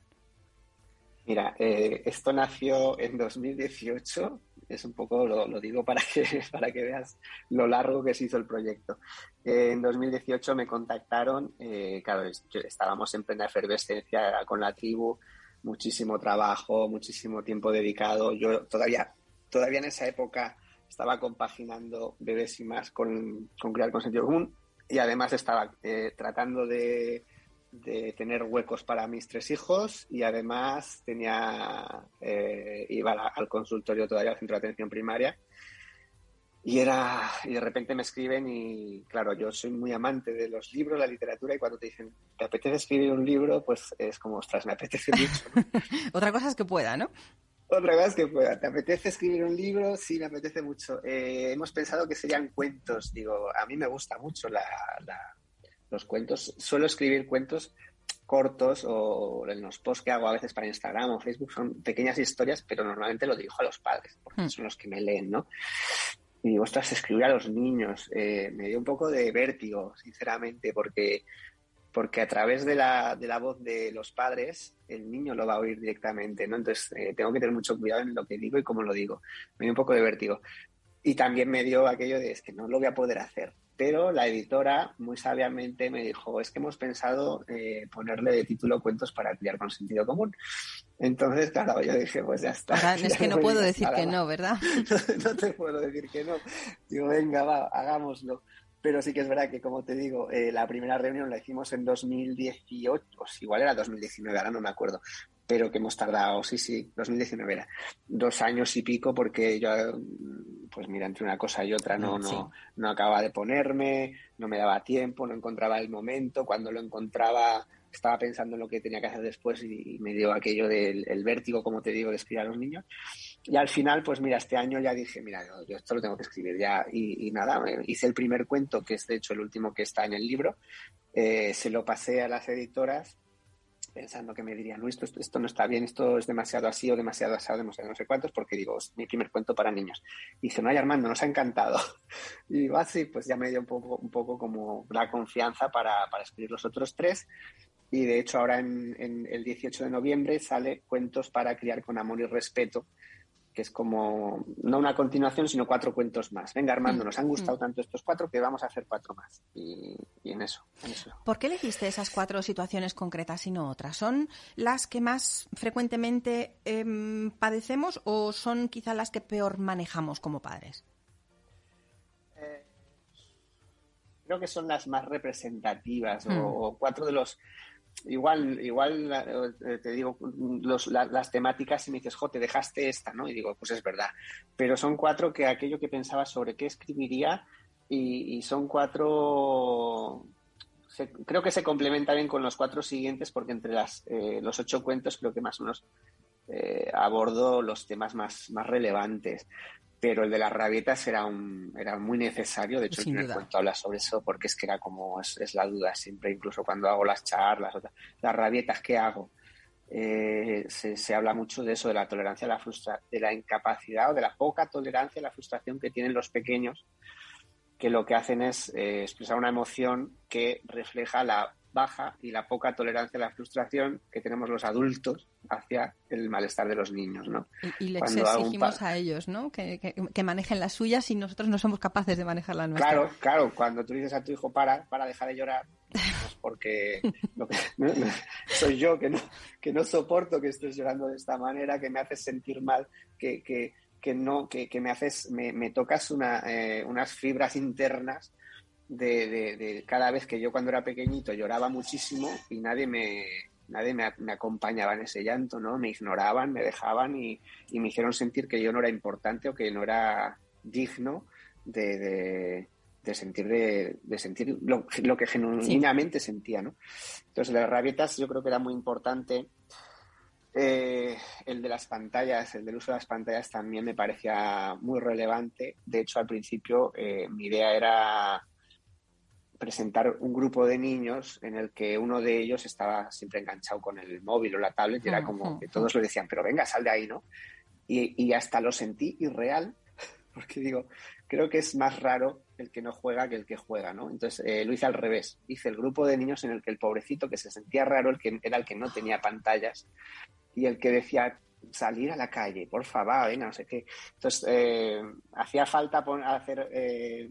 Mira, eh, esto nació en 2018, es un poco, lo, digo para que, (laughs) para que veas lo largo que se hizo el proyecto. en 2018 me contactaron, eh, claro, estábamos en plena efervescencia con la tribu, muchísimo trabajo, muchísimo tiempo dedicado. Yo todavía, todavía en esa época estaba compaginando bebés y más con, con crear con común. y además estaba eh, tratando de, tener huecos para mis tres hijos y además tenía eh, iba al consultorio todavía al centro de atención primaria y era y de repente me escriben y claro yo soy muy amante de los libros la literatura y cuando te dicen te apetece escribir un libro pues es como ostras me apetece mucho (laughs) otra cosa es que pueda no otra cosa es que pueda. ¿Te apetece escribir un libro? Sí, me apetece mucho. Eh, hemos pensado que serían cuentos. Digo, a mí me gusta mucho los cuentos. Suelo escribir cuentos cortos o en los posts que hago a veces para Instagram o Facebook son pequeñas historias, pero normalmente lo dirijo a los padres, porque hmm. son los que me leen, ¿no? Y digo, ostras, escribir a los niños. Eh, me dio un poco de vértigo, sinceramente, porque porque a través de la, de la voz de los padres el niño lo va a oír directamente, ¿no? Entonces eh, tengo que tener mucho cuidado en lo que digo y cómo lo digo. Me dio un poco de vértigo. Y también me dio aquello de, es que no lo voy a poder hacer. Pero la editora muy sabiamente me dijo, es que hemos pensado eh, ponerle de título cuentos para criar con sentido común. Entonces, claro, yo dije, pues ya está. (laughs) es que no puedo decir que no, ¿verdad? (laughs) no te puedo decir que no. Digo, venga, va, hagámoslo. Pero sí que es verdad que, como te digo, eh, la primera reunión la hicimos en 2018, pues igual era 2019, ahora no me acuerdo, pero que hemos tardado, sí, sí, 2019 era, dos años y pico porque yo, pues mira, entre una cosa y otra no, no, no acababa de ponerme, no me daba tiempo, no encontraba el momento, cuando lo encontraba estaba pensando en lo que tenía que hacer después y, me dio aquello del vértigo, como te digo, de escribir a los niños. Y al final, pues mira, este año ya dije, mira, yo, esto lo tengo que escribir ya. Y, nada, hice el primer cuento, que es de hecho el último que está en el libro. Eh, se lo pasé a las editoras pensando que me dirían, no, esto, esto no está bien, esto es demasiado así o demasiado asado, demasiado no sé cuántos, porque digo, es mi primer cuento para niños. Y dice, no, ay, Armando, nos ha encantado. (laughs) Y digo, así, ah, pues ya me dio un poco, un poco como la confianza para, para escribir los otros tres. Y de hecho ahora en, el 18 de noviembre sale Cuentos para criar con amor y respeto, que es como, no una continuación, sino cuatro cuentos más. Venga, Armando, mm, nos han gustado mm. tanto estos cuatro que vamos a hacer cuatro más. Y, en, eso, ¿Por qué elegiste esas cuatro situaciones concretas y no otras? ¿Son las que más frecuentemente em, padecemos o son quizá las que peor manejamos como padres? Eh, creo que son las más representativas o, mm. cuatro de los igual, igual eh, te digo las temáticas y me dices, jo, te dejaste esta, ¿no? Y digo, pues es verdad. Pero son cuatro que aquello que pensaba sobre qué escribiría y, son cuatro... creo que se complementa bien con los cuatro siguientes porque entre las, eh, los ocho cuentos creo que más o menos eh, abordo los temas más, más relevantes pero el de las rabietas era, un, era muy necesario. De hecho, el primer cuento habla sobre eso porque es que era como, es, la duda siempre, incluso cuando hago las charlas, las rabietas, ¿qué hago? Eh, se, habla mucho de eso, de la tolerancia a la frustración, de la incapacidad o de la poca tolerancia a la frustración que tienen los pequeños, que lo que hacen es eh, expresar una emoción que refleja la baja y la poca tolerancia a la frustración que tenemos los adultos hacia el malestar de los niños, ¿no? Y, les exigimos a ellos, ¿no? Que, manejen las suyas y nosotros no somos capaces de manejar la nuestra. Claro, claro. Cuando tú dices a tu hijo para, para dejar de llorar, pues porque (laughs) soy yo que no, que no soporto que estés llorando de esta manera, que me haces sentir mal, que, que, que no, que, me haces, me, me tocas una, eh, unas fibras internas de, cada vez que yo cuando era pequeñito lloraba muchísimo y nadie me, nadie me, acompañaba en ese llanto, ¿no? Me ignoraban, me dejaban y, me hicieron sentir que yo no era importante o que no era digno de, sentir de, sentir lo, que genuinamente sentía, ¿no? Entonces, las rabietas yo creo que era muy importante. Eh, el de las pantallas, el del uso de las pantallas también me parecía muy relevante. De hecho, al principio eh, mi idea era presentar un grupo de niños en el que uno de ellos estaba siempre enganchado con el móvil o la tablet y era como que todos le decían, pero venga, sal de ahí, ¿no? Y, hasta lo sentí irreal, (laughs) porque digo, creo que es más raro el que no juega que el que juega, ¿no? Entonces eh, lo hice al revés, hice el grupo de niños en el que el pobrecito que se sentía raro el que, era el que no tenía pantallas y el que decía, salir a la calle, por favor, venga, no sé qué. Entonces, eh, hacía falta hacer eh,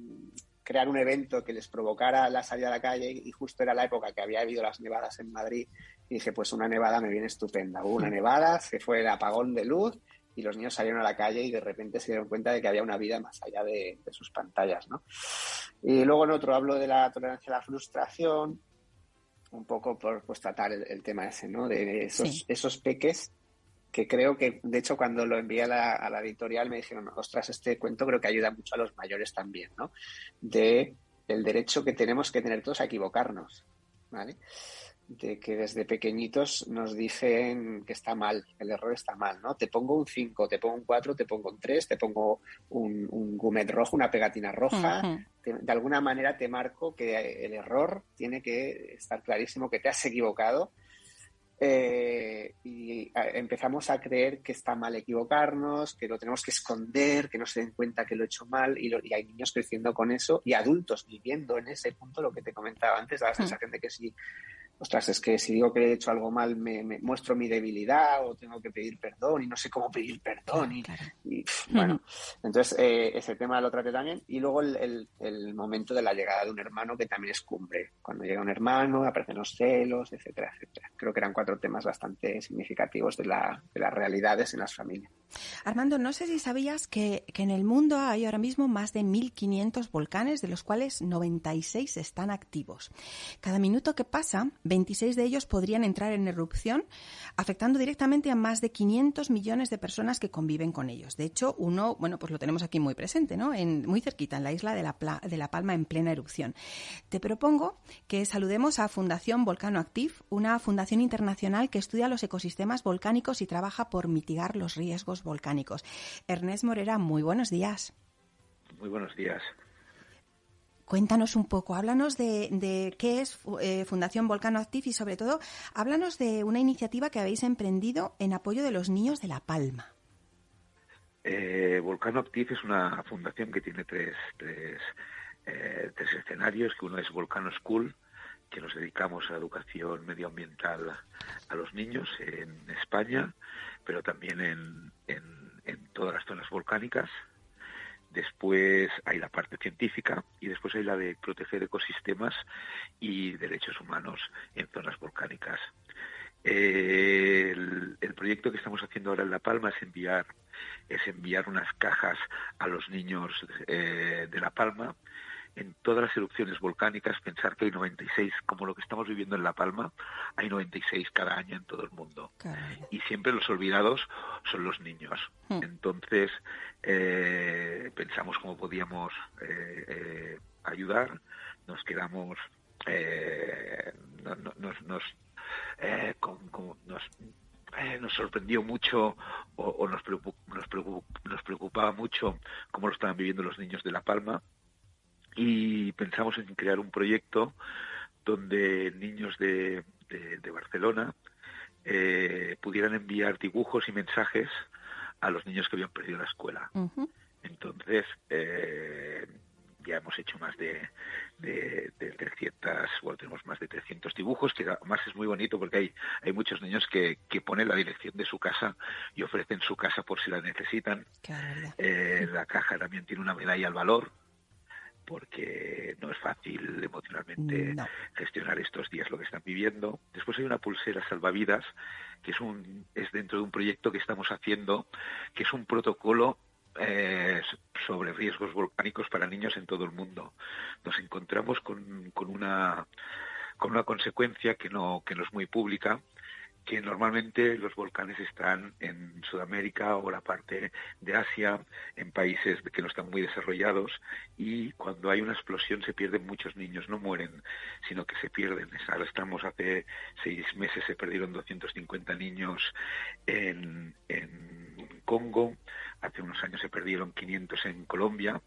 crear un evento que les provocara la salida a la calle y justo era la época que había habido las nevadas en Madrid y dije, pues una nevada me viene estupenda. Hubo una nevada, se fue el apagón de luz y los niños salieron a la calle y de repente se dieron cuenta de que había una vida más allá de, sus pantallas, ¿no? Y luego en otro hablo de la tolerancia a la frustración, un poco por pues, tratar el, tema ese, ¿no? De esos, esos peques que creo que, de hecho, cuando lo envié a la, editorial me dijeron, ostras, este cuento creo que ayuda mucho a los mayores también, ¿no? De el derecho que tenemos que tener todos a equivocarnos, ¿vale? de que desde pequeñitos nos dicen que está mal, el error está mal, ¿no? Te pongo un 5, te pongo un 4, te pongo un 3, te pongo un, un gumet rojo, una pegatina roja. de alguna manera te marco que el error tiene que estar clarísimo, que te has equivocado. Eh, y empezamos a creer que está mal equivocarnos, que lo tenemos que esconder, que no se den cuenta que lo he hecho mal y, y hay niños creciendo con eso y adultos viviendo en ese punto, lo que te comentaba antes, la sensación de que si ostras, es que si digo que he hecho algo mal me, muestro mi debilidad o tengo que pedir perdón y no sé cómo pedir perdón. Y, bueno, entonces eh, ese tema lo traté también. Y luego el, momento de la llegada de un hermano que también es cumbre. Cuando llega un hermano, aparecen los celos, etcétera, etcétera. Creo que eran cuatro temas bastante significativos de, la, de las realidades en las familias. Armando, no sé si sabías que, que en el mundo hay ahora mismo más de 1.500 volcanes, de los cuales 96 están activos. Cada minuto que pasa, 26 de ellos podrían entrar en erupción, afectando directamente a más de 500 millones de personas que conviven con ellos. De hecho, uno, bueno, pues lo tenemos aquí muy presente, ¿no? En, muy cerquita, en la isla de la, de la Palma, en plena erupción. Te propongo que saludemos a Fundación Volcano Active, una fundación internacional que estudia los ecosistemas volcánicos y trabaja por mitigar los riesgos volcánicos. Ernest Morera, muy buenos días. Muy buenos días. Cuéntanos un poco, háblanos de, qué es eh, Fundación Volcano Active y sobre todo, háblanos de una iniciativa que habéis emprendido en apoyo de los niños de La Palma. Eh, Volcano Active es una fundación que tiene tres, tres, eh, tres escenarios, que uno es Volcano School, que nos dedicamos a educación medioambiental a los niños en España, pero también en, en todas las zonas volcánicas después hay la parte científica y después hay la de proteger ecosistemas y derechos humanos en zonas volcánicas. el, proyecto que estamos haciendo ahora en La Palma es enviar es enviar unas cajas a los niños eh, de La Palma en todas las erupciones volcánicas, pensar que hay 96, como lo que estamos viviendo en La Palma, hay 96 cada año en todo el mundo. Y siempre los olvidados son los niños. Hmm. Entonces, eh, pensamos cómo podíamos eh, eh, ayudar, nos quedamos, nos, nos, nos sorprendió mucho o, nos, nos preocupaba mucho cómo lo estaban viviendo los niños de La Palma y pensamos en crear un proyecto donde niños de, de, Barcelona eh, pudieran enviar dibujos y mensajes a los niños que habían perdido la escuela. Entonces, eh, ya hemos hecho más de, de, 300, bueno, tenemos más de 300 dibujos, que además es muy bonito porque hay, hay muchos niños que, que ponen la dirección de su casa y ofrecen su casa por si la necesitan. Eh, la caja también tiene una medalla al valor porque no es fácil emocionalmente gestionar estos días lo que están viviendo. Después hay una pulsera salvavidas, que es, un, es dentro de un proyecto que estamos haciendo, que es un protocolo eh, sobre riesgos volcánicos para niños en todo el mundo. Nos encontramos con, con, una, con una consecuencia que no, que no es muy pública, que normalmente los volcanes están en Sudamérica o la parte de Asia, en países que no están muy desarrollados, y cuando hay una explosión se pierden muchos niños, no mueren, sino que se pierden. Ahora estamos hace seis meses, se perdieron 250 niños en, en Congo, hace unos años se perdieron 500 en Colombia,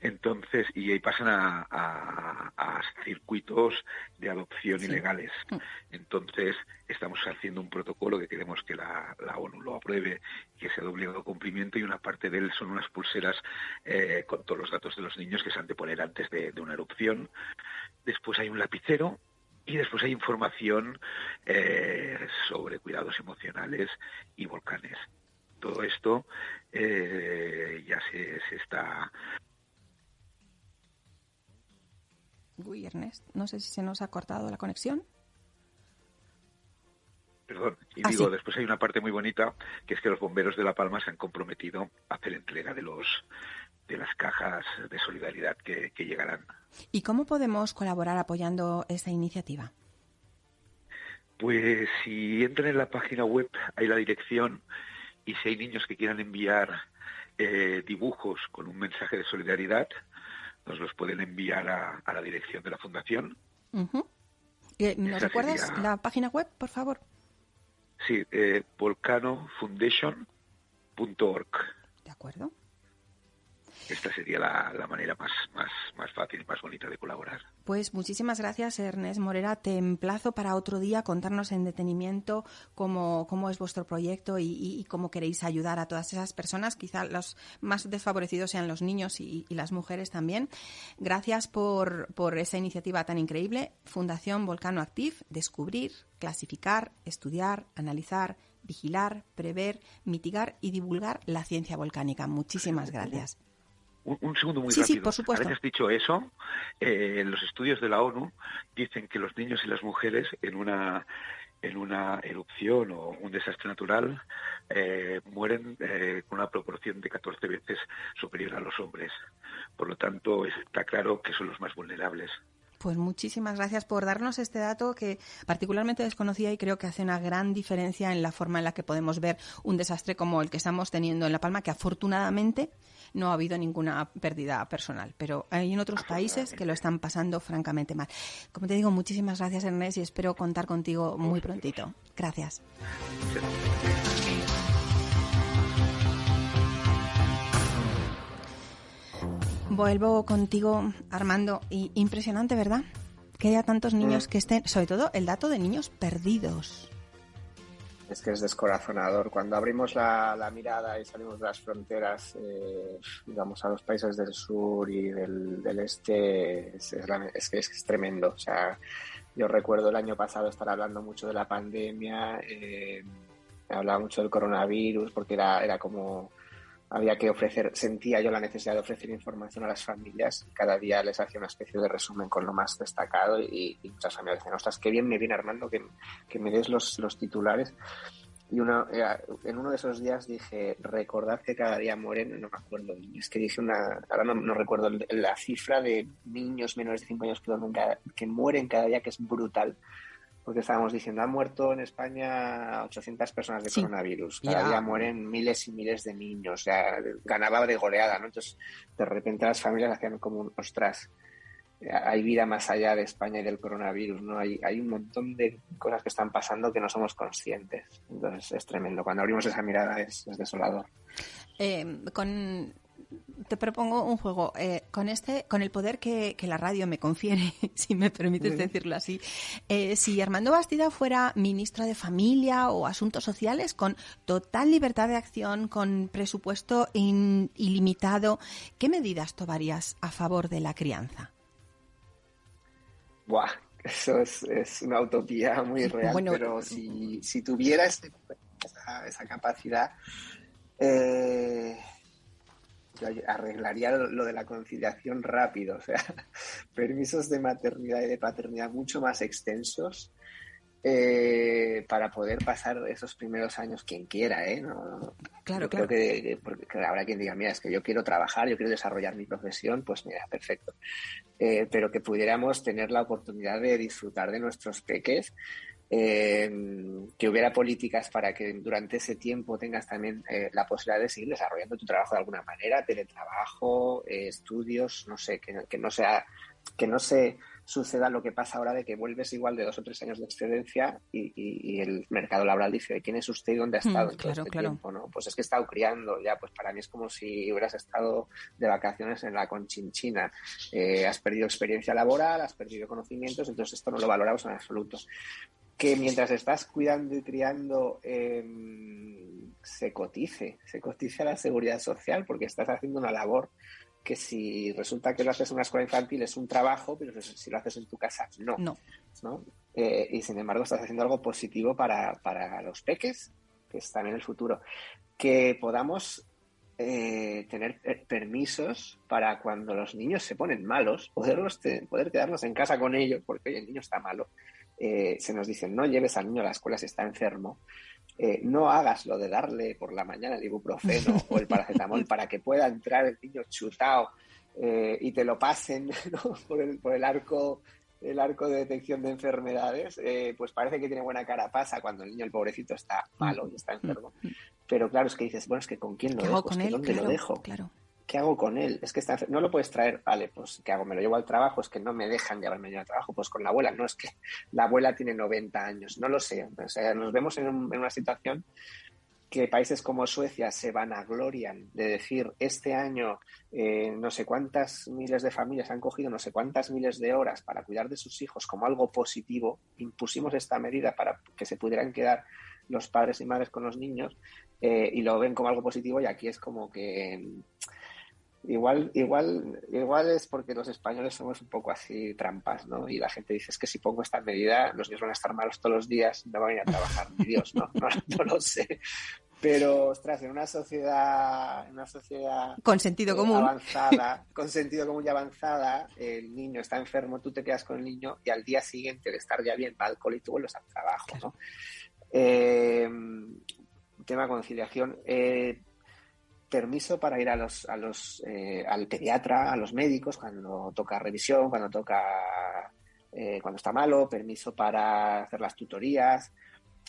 entonces, y ahí pasan a, circuitos de adopción ilegales. Mm. Entonces, estamos haciendo un protocolo que queremos que la, ONU lo apruebe que sea de obligado cumplimiento y una parte de él son unas pulseras eh, con todos los datos de los niños que se han de poner antes de, una erupción. Después hay un lapicero y después hay información eh, sobre cuidados emocionales y volcanes. Todo esto eh, ya se, se, está Uy, Ernest, no sé si se nos ha cortado la conexión. perdón. Y Ah, digo, sí. después hay una parte muy bonita, que es que los bomberos de La Palma se han comprometido a hacer entrega de los de las cajas de solidaridad que, que llegarán. ¿Y cómo podemos colaborar apoyando esta iniciativa? Pues si entran en la página web hay la dirección y si hay niños que quieran enviar eh, dibujos con un mensaje de solidaridad, nos los pueden enviar a, a la dirección de la fundación. Eh, ¿Nos Esa recuerdas sería- la página web, por favor? Sí, eh, volcanofoundation.org. De acuerdo. Esta sería la, la manera más, más, más fácil más bonita de colaborar. Pues muchísimas gracias, Ernest Morera. Te emplazo para otro día contarnos en detenimiento cómo, cómo es vuestro proyecto y, y- y cómo queréis ayudar a todas esas personas. Quizá los más desfavorecidos sean los niños y, y las mujeres también. Gracias por, por esa iniciativa tan increíble. Fundación Volcano Active, descubrir, clasificar, estudiar, analizar, vigilar, prever, mitigar y divulgar la ciencia volcánica. Muchísimas gracias. Un, un segundo muy Sí, sí, rápido. por supuesto. Dicho eso, eh, los estudios de la ONU dicen que los niños y las mujeres en una en una erupción o un desastre natural eh, mueren eh, con una proporción de 14 veces superior a los hombres. Por lo tanto, está claro que son los más vulnerables. Pues muchísimas gracias por darnos este dato que particularmente desconocía y creo que hace una gran diferencia en la forma en la que podemos ver un desastre como el que estamos teniendo en La Palma, que afortunadamente no ha habido ninguna pérdida personal, pero hay en otros países que lo están pasando francamente mal. Como te digo, muchísimas gracias Ernest y espero contar contigo muy prontito. Gracias. Vuelvo contigo, Armando, y impresionante, ¿verdad? Que haya tantos niños Mm. que estén, sobre todo el dato de niños perdidos. Es que es descorazonador. Cuando abrimos la, la mirada y salimos de las fronteras, eh, digamos, a los países del sur y del, del este, es, es que es, tremendo. O sea, yo recuerdo el año pasado estar hablando mucho de la pandemia, eh, hablaba mucho del coronavirus, porque era, era como había que ofrecer, sentía yo la necesidad de ofrecer información a las familias y cada día les hacía una especie de resumen con lo más destacado y, y muchas familias decían, ostras, qué bien me viene Armando que, que me des los, los titulares. Y una, en uno de esos días dije, recordad que cada día mueren, no me acuerdo, es que dije una, ahora no, no recuerdo la cifra de niños menores de 5 años que, cada- que mueren cada día, que es brutal. Porque estábamos diciendo, han muerto en España 800 personas de Sí. coronavirus. Cada Ya. día mueren miles y miles de niños. O sea, ganaba de goleada, ¿no? Entonces, de repente las familias hacían como un, ostras, eh, hay vida más allá de España y del coronavirus, ¿no? Hay, hay un montón de cosas que están pasando que no somos conscientes. Entonces, es tremendo. Cuando abrimos esa mirada es, es desolador. Eh, con te propongo un juego. Eh, con este con el poder que, que la radio me confiere (laughs) si me permites decirlo así eh, si Armando Bastida fuera ministro de familia o asuntos sociales con total libertad de acción con presupuesto in- ilimitado qué medidas tomarías a favor de la crianza Buah, eso es, es una utopía muy (laughs) real, Bueno, pero si, si tuviera ese- esa, esa capacidad, eh, yo arreglaría lo, de la conciliación rápido, o sea, (laughs) permisos de maternidad y de paternidad mucho más extensos eh, para poder pasar esos primeros años quien quiera, ¿eh? No- claro yo claro creo que, que- porque que habrá quien diga, mira, es que yo quiero trabajar, yo quiero desarrollar mi profesión, pues mira, perfecto. Eh, pero que pudiéramos tener la oportunidad de disfrutar de nuestros peques, eh, que hubiera políticas para que durante ese tiempo tengas también eh, la posibilidad de seguir desarrollando tu trabajo de alguna manera, teletrabajo, eh, estudios, no sé, que, que no sea, que no se suceda lo que pasa ahora de que vuelves igual de dos o tres años de excedencia y, y- y el mercado laboral dice quién es usted y dónde ha Mm, estado en todo claro, este claro. tiempo, ¿no? Pues es que he estado criando, ya, pues para mí es como si hubieras estado de vacaciones en la Conchinchina. Eh, has perdido experiencia laboral, has perdido conocimientos, entonces esto no lo valoramos en absoluto. Que mientras estás cuidando y criando em, se cotice, se cotice a la seguridad social porque estás haciendo una labor que si resulta que lo haces en una escuela infantil es un trabajo, pero si lo haces en tu casa, no. no ¿no? Eh, y sin embargo estás haciendo algo positivo para, para los peques, que están en el futuro. Que podamos eh, tener eh, permisos para cuando los niños se ponen malos, poderlos poder quedarnos en casa con ellos, porque oye, el niño está malo, eh, se nos dice no lleves al niño a la escuela si está enfermo, eh, no hagas lo de darle por la mañana el ibuprofeno (laughs) o el paracetamol para que pueda entrar el niño chutado eh, y te lo pasen (laughs) por, el, por el arco el arco de detección de enfermedades, pues parece que tiene buena cara pasa cuando el niño, el pobrecito, está malo y está enfermo. Pero claro, es que dices, bueno, es que con quién lo dejo, con ¿dónde lo dejo? Claro. ¿Qué hago con él? Es que no lo puedes traer, vale, pues ¿qué hago? ¿Me lo llevo al trabajo? Es que no me dejan llevarme al trabajo. Pues con la abuela, no, es que la abuela tiene 90 años, no lo sé. O sea, nos vemos en, una situación que países como Suecia se van a glorian de decir este año eh, no sé cuántas miles de familias han cogido no sé cuántas miles de horas para cuidar de sus hijos como algo positivo, impusimos esta medida para que se pudieran quedar los padres y madres con los niños eh, y lo ven como algo positivo y aquí es como que Igual, igual, igual es porque los españoles somos un poco así trampas, ¿no? Y la gente dice, es que si pongo esta medida, los niños van a estar malos todos los días, no van a ir a trabajar, ni Dios, (laughs) ¿no? No, lo sé. Pero, ostras, en una sociedad, en una sociedad con sentido eh, común avanzada, (laughs) con sentido común y avanzada, el niño está enfermo, tú te quedas con el niño y al día siguiente de estar ya bien va alcohol y tú vuelves al trabajo, ¿no? Eh, tema conciliación. Eh, permiso para ir a los, a los, eh, al pediatra, a los médicos cuando toca revisión, cuando toca, eh, cuando está malo, permiso para hacer las tutorías.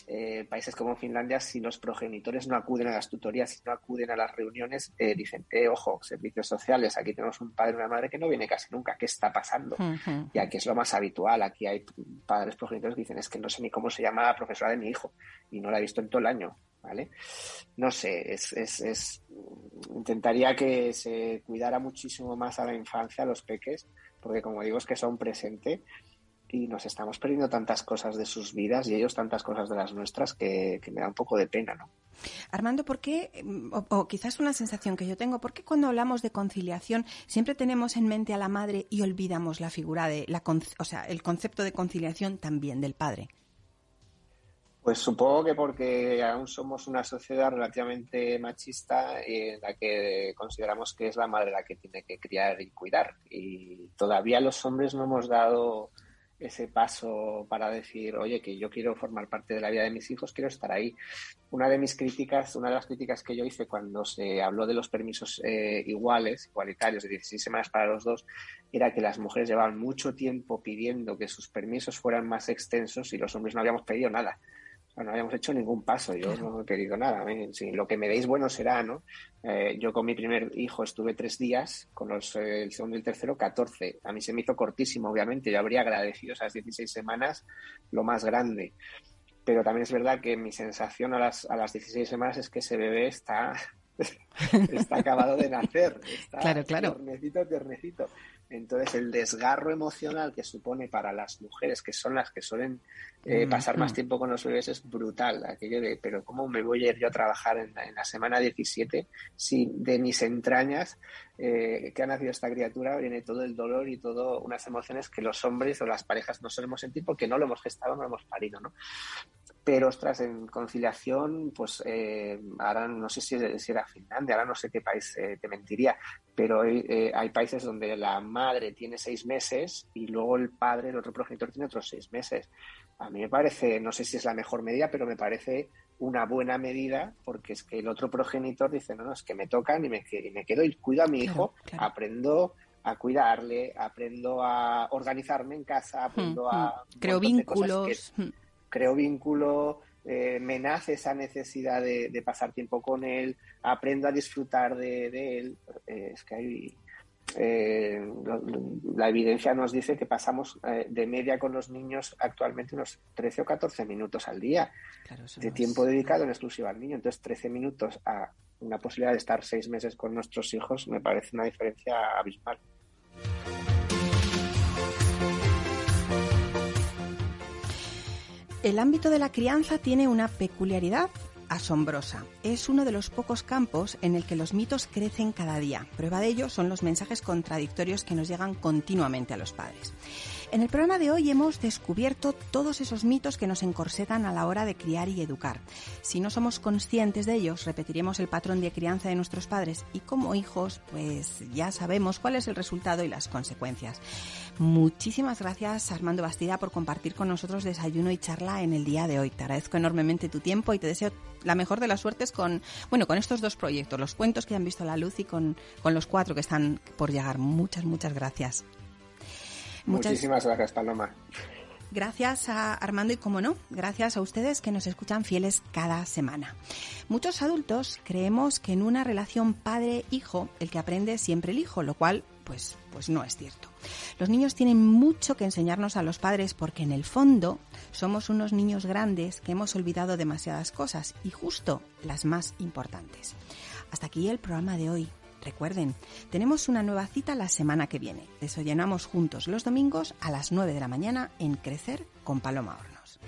Eh, países como Finlandia, si los progenitores no acuden a las tutorías, si no acuden a las reuniones, dicen, eh, ojo, servicios sociales, aquí tenemos un padre y una madre que no viene casi nunca, ¿qué está pasando? Y aquí es lo más habitual, aquí hay padres progenitores que dicen, es que no sé ni cómo se llama la profesora de mi hijo y no la he visto en todo el año. ¿Vale? No sé, es, es, es, intentaría que se cuidara muchísimo más a la infancia, a los peques, porque como digo, es que son presente y nos estamos perdiendo tantas cosas de sus vidas y ellos tantas cosas de las nuestras que, me da un poco de pena, ¿no? Armando, ¿por qué, o, quizás una sensación que yo tengo, ¿por qué cuando hablamos de conciliación siempre tenemos en mente a la madre y olvidamos la figura de, la, o sea, el concepto de conciliación también del padre? Pues supongo que porque aún somos una sociedad relativamente machista en la que consideramos que es la madre la que tiene que criar y cuidar. Y todavía los hombres no hemos dado ese paso para decir, oye, que yo quiero formar parte de la vida de mis hijos, quiero estar ahí. Una de mis críticas, una de las críticas que yo hice cuando se habló de los permisos eh, iguales, igualitarios, de 16 semanas para los dos, era que las mujeres llevaban mucho tiempo pidiendo que sus permisos fueran más extensos y los hombres no habíamos pedido nada no habíamos hecho ningún paso, yo no he pedido nada. ¿eh? lo que me deis bueno será, ¿no? Eh, yo con mi primer hijo estuve tres días, con los, eh, el segundo y el tercero, 14. A mí se me hizo cortísimo, obviamente. Yo habría agradecido esas 16 semanas lo más grande. Pero también es verdad que mi sensación a las, a las 16 semanas es que ese bebé está, (laughs) está acabado de nacer. Está claro, claro. Tiernecito, tiernecito. Entonces, el desgarro emocional que supone para las mujeres, que son las que suelen eh, mm, pasar más mm. tiempo con los bebés, es brutal. Aquello de, pero ¿cómo me voy a ir yo a trabajar en, la semana 17 si de mis entrañas eh, que ha nacido esta criatura viene todo el dolor y todas unas emociones que los hombres o las parejas no solemos sentir porque no lo hemos gestado, no lo hemos parido, ¿no? Pero, ostras, en conciliación, pues eh, ahora no sé si, era Finlandia, ahora no sé qué país eh, te mentiría, pero hay, hay, países donde la madre tiene seis meses y luego el padre, el otro progenitor, tiene otros seis meses. A mí me parece, no sé si es la mejor medida, pero me parece una buena medida porque es que el otro progenitor dice, no, no, es que me tocan y me, y me quedo y cuido a mi hijo, aprendo a cuidarle, aprendo a organizarme en casa, aprendo hmm, a... Hmm. Creo vínculos. Hmm creo vínculo, eh, me nace esa necesidad de, pasar tiempo con él, aprendo a disfrutar de, él. Eh, es que hay, eh, la evidencia nos dice que pasamos de media con los niños actualmente unos 13 o 14 minutos al día de tiempo dedicado en exclusiva al niño. Entonces, 13 minutos a una posibilidad de estar seis meses con nuestros hijos me parece una diferencia abismal. El ámbito de la crianza tiene una peculiaridad asombrosa. Es uno de los pocos campos en el que los mitos crecen cada día. Prueba de ello son los mensajes contradictorios que nos llegan continuamente a los padres. En el programa de hoy hemos descubierto todos esos mitos que nos encorsetan a la hora de criar y educar. Si no somos conscientes de ellos, repetiremos el patrón de crianza de nuestros padres y como hijos, pues ya sabemos cuál es el resultado y las consecuencias. Muchísimas gracias Armando Bastida por compartir con nosotros desayuno y charla en el día de hoy. Te agradezco enormemente tu tiempo y te deseo la mejor de las suertes con, bueno, con estos dos proyectos, los cuentos que han visto la luz y con, con los cuatro que están por llegar. Muchas, muchas gracias. Muchísimas gracias, Paloma. Gracias a Armando y, como no, gracias a ustedes que nos escuchan fieles cada semana. Muchos adultos creemos que en una relación padre-hijo el que aprende es siempre el hijo, lo cual pues, pues no es cierto. Los niños tienen mucho que enseñarnos a los padres porque en el fondo somos unos niños grandes que hemos olvidado demasiadas cosas y justo las más importantes. Hasta aquí el programa de hoy. Recuerden, tenemos una nueva cita la semana que viene. Desayunamos juntos los domingos a las 9 de la mañana en Crecer con Paloma Hornos.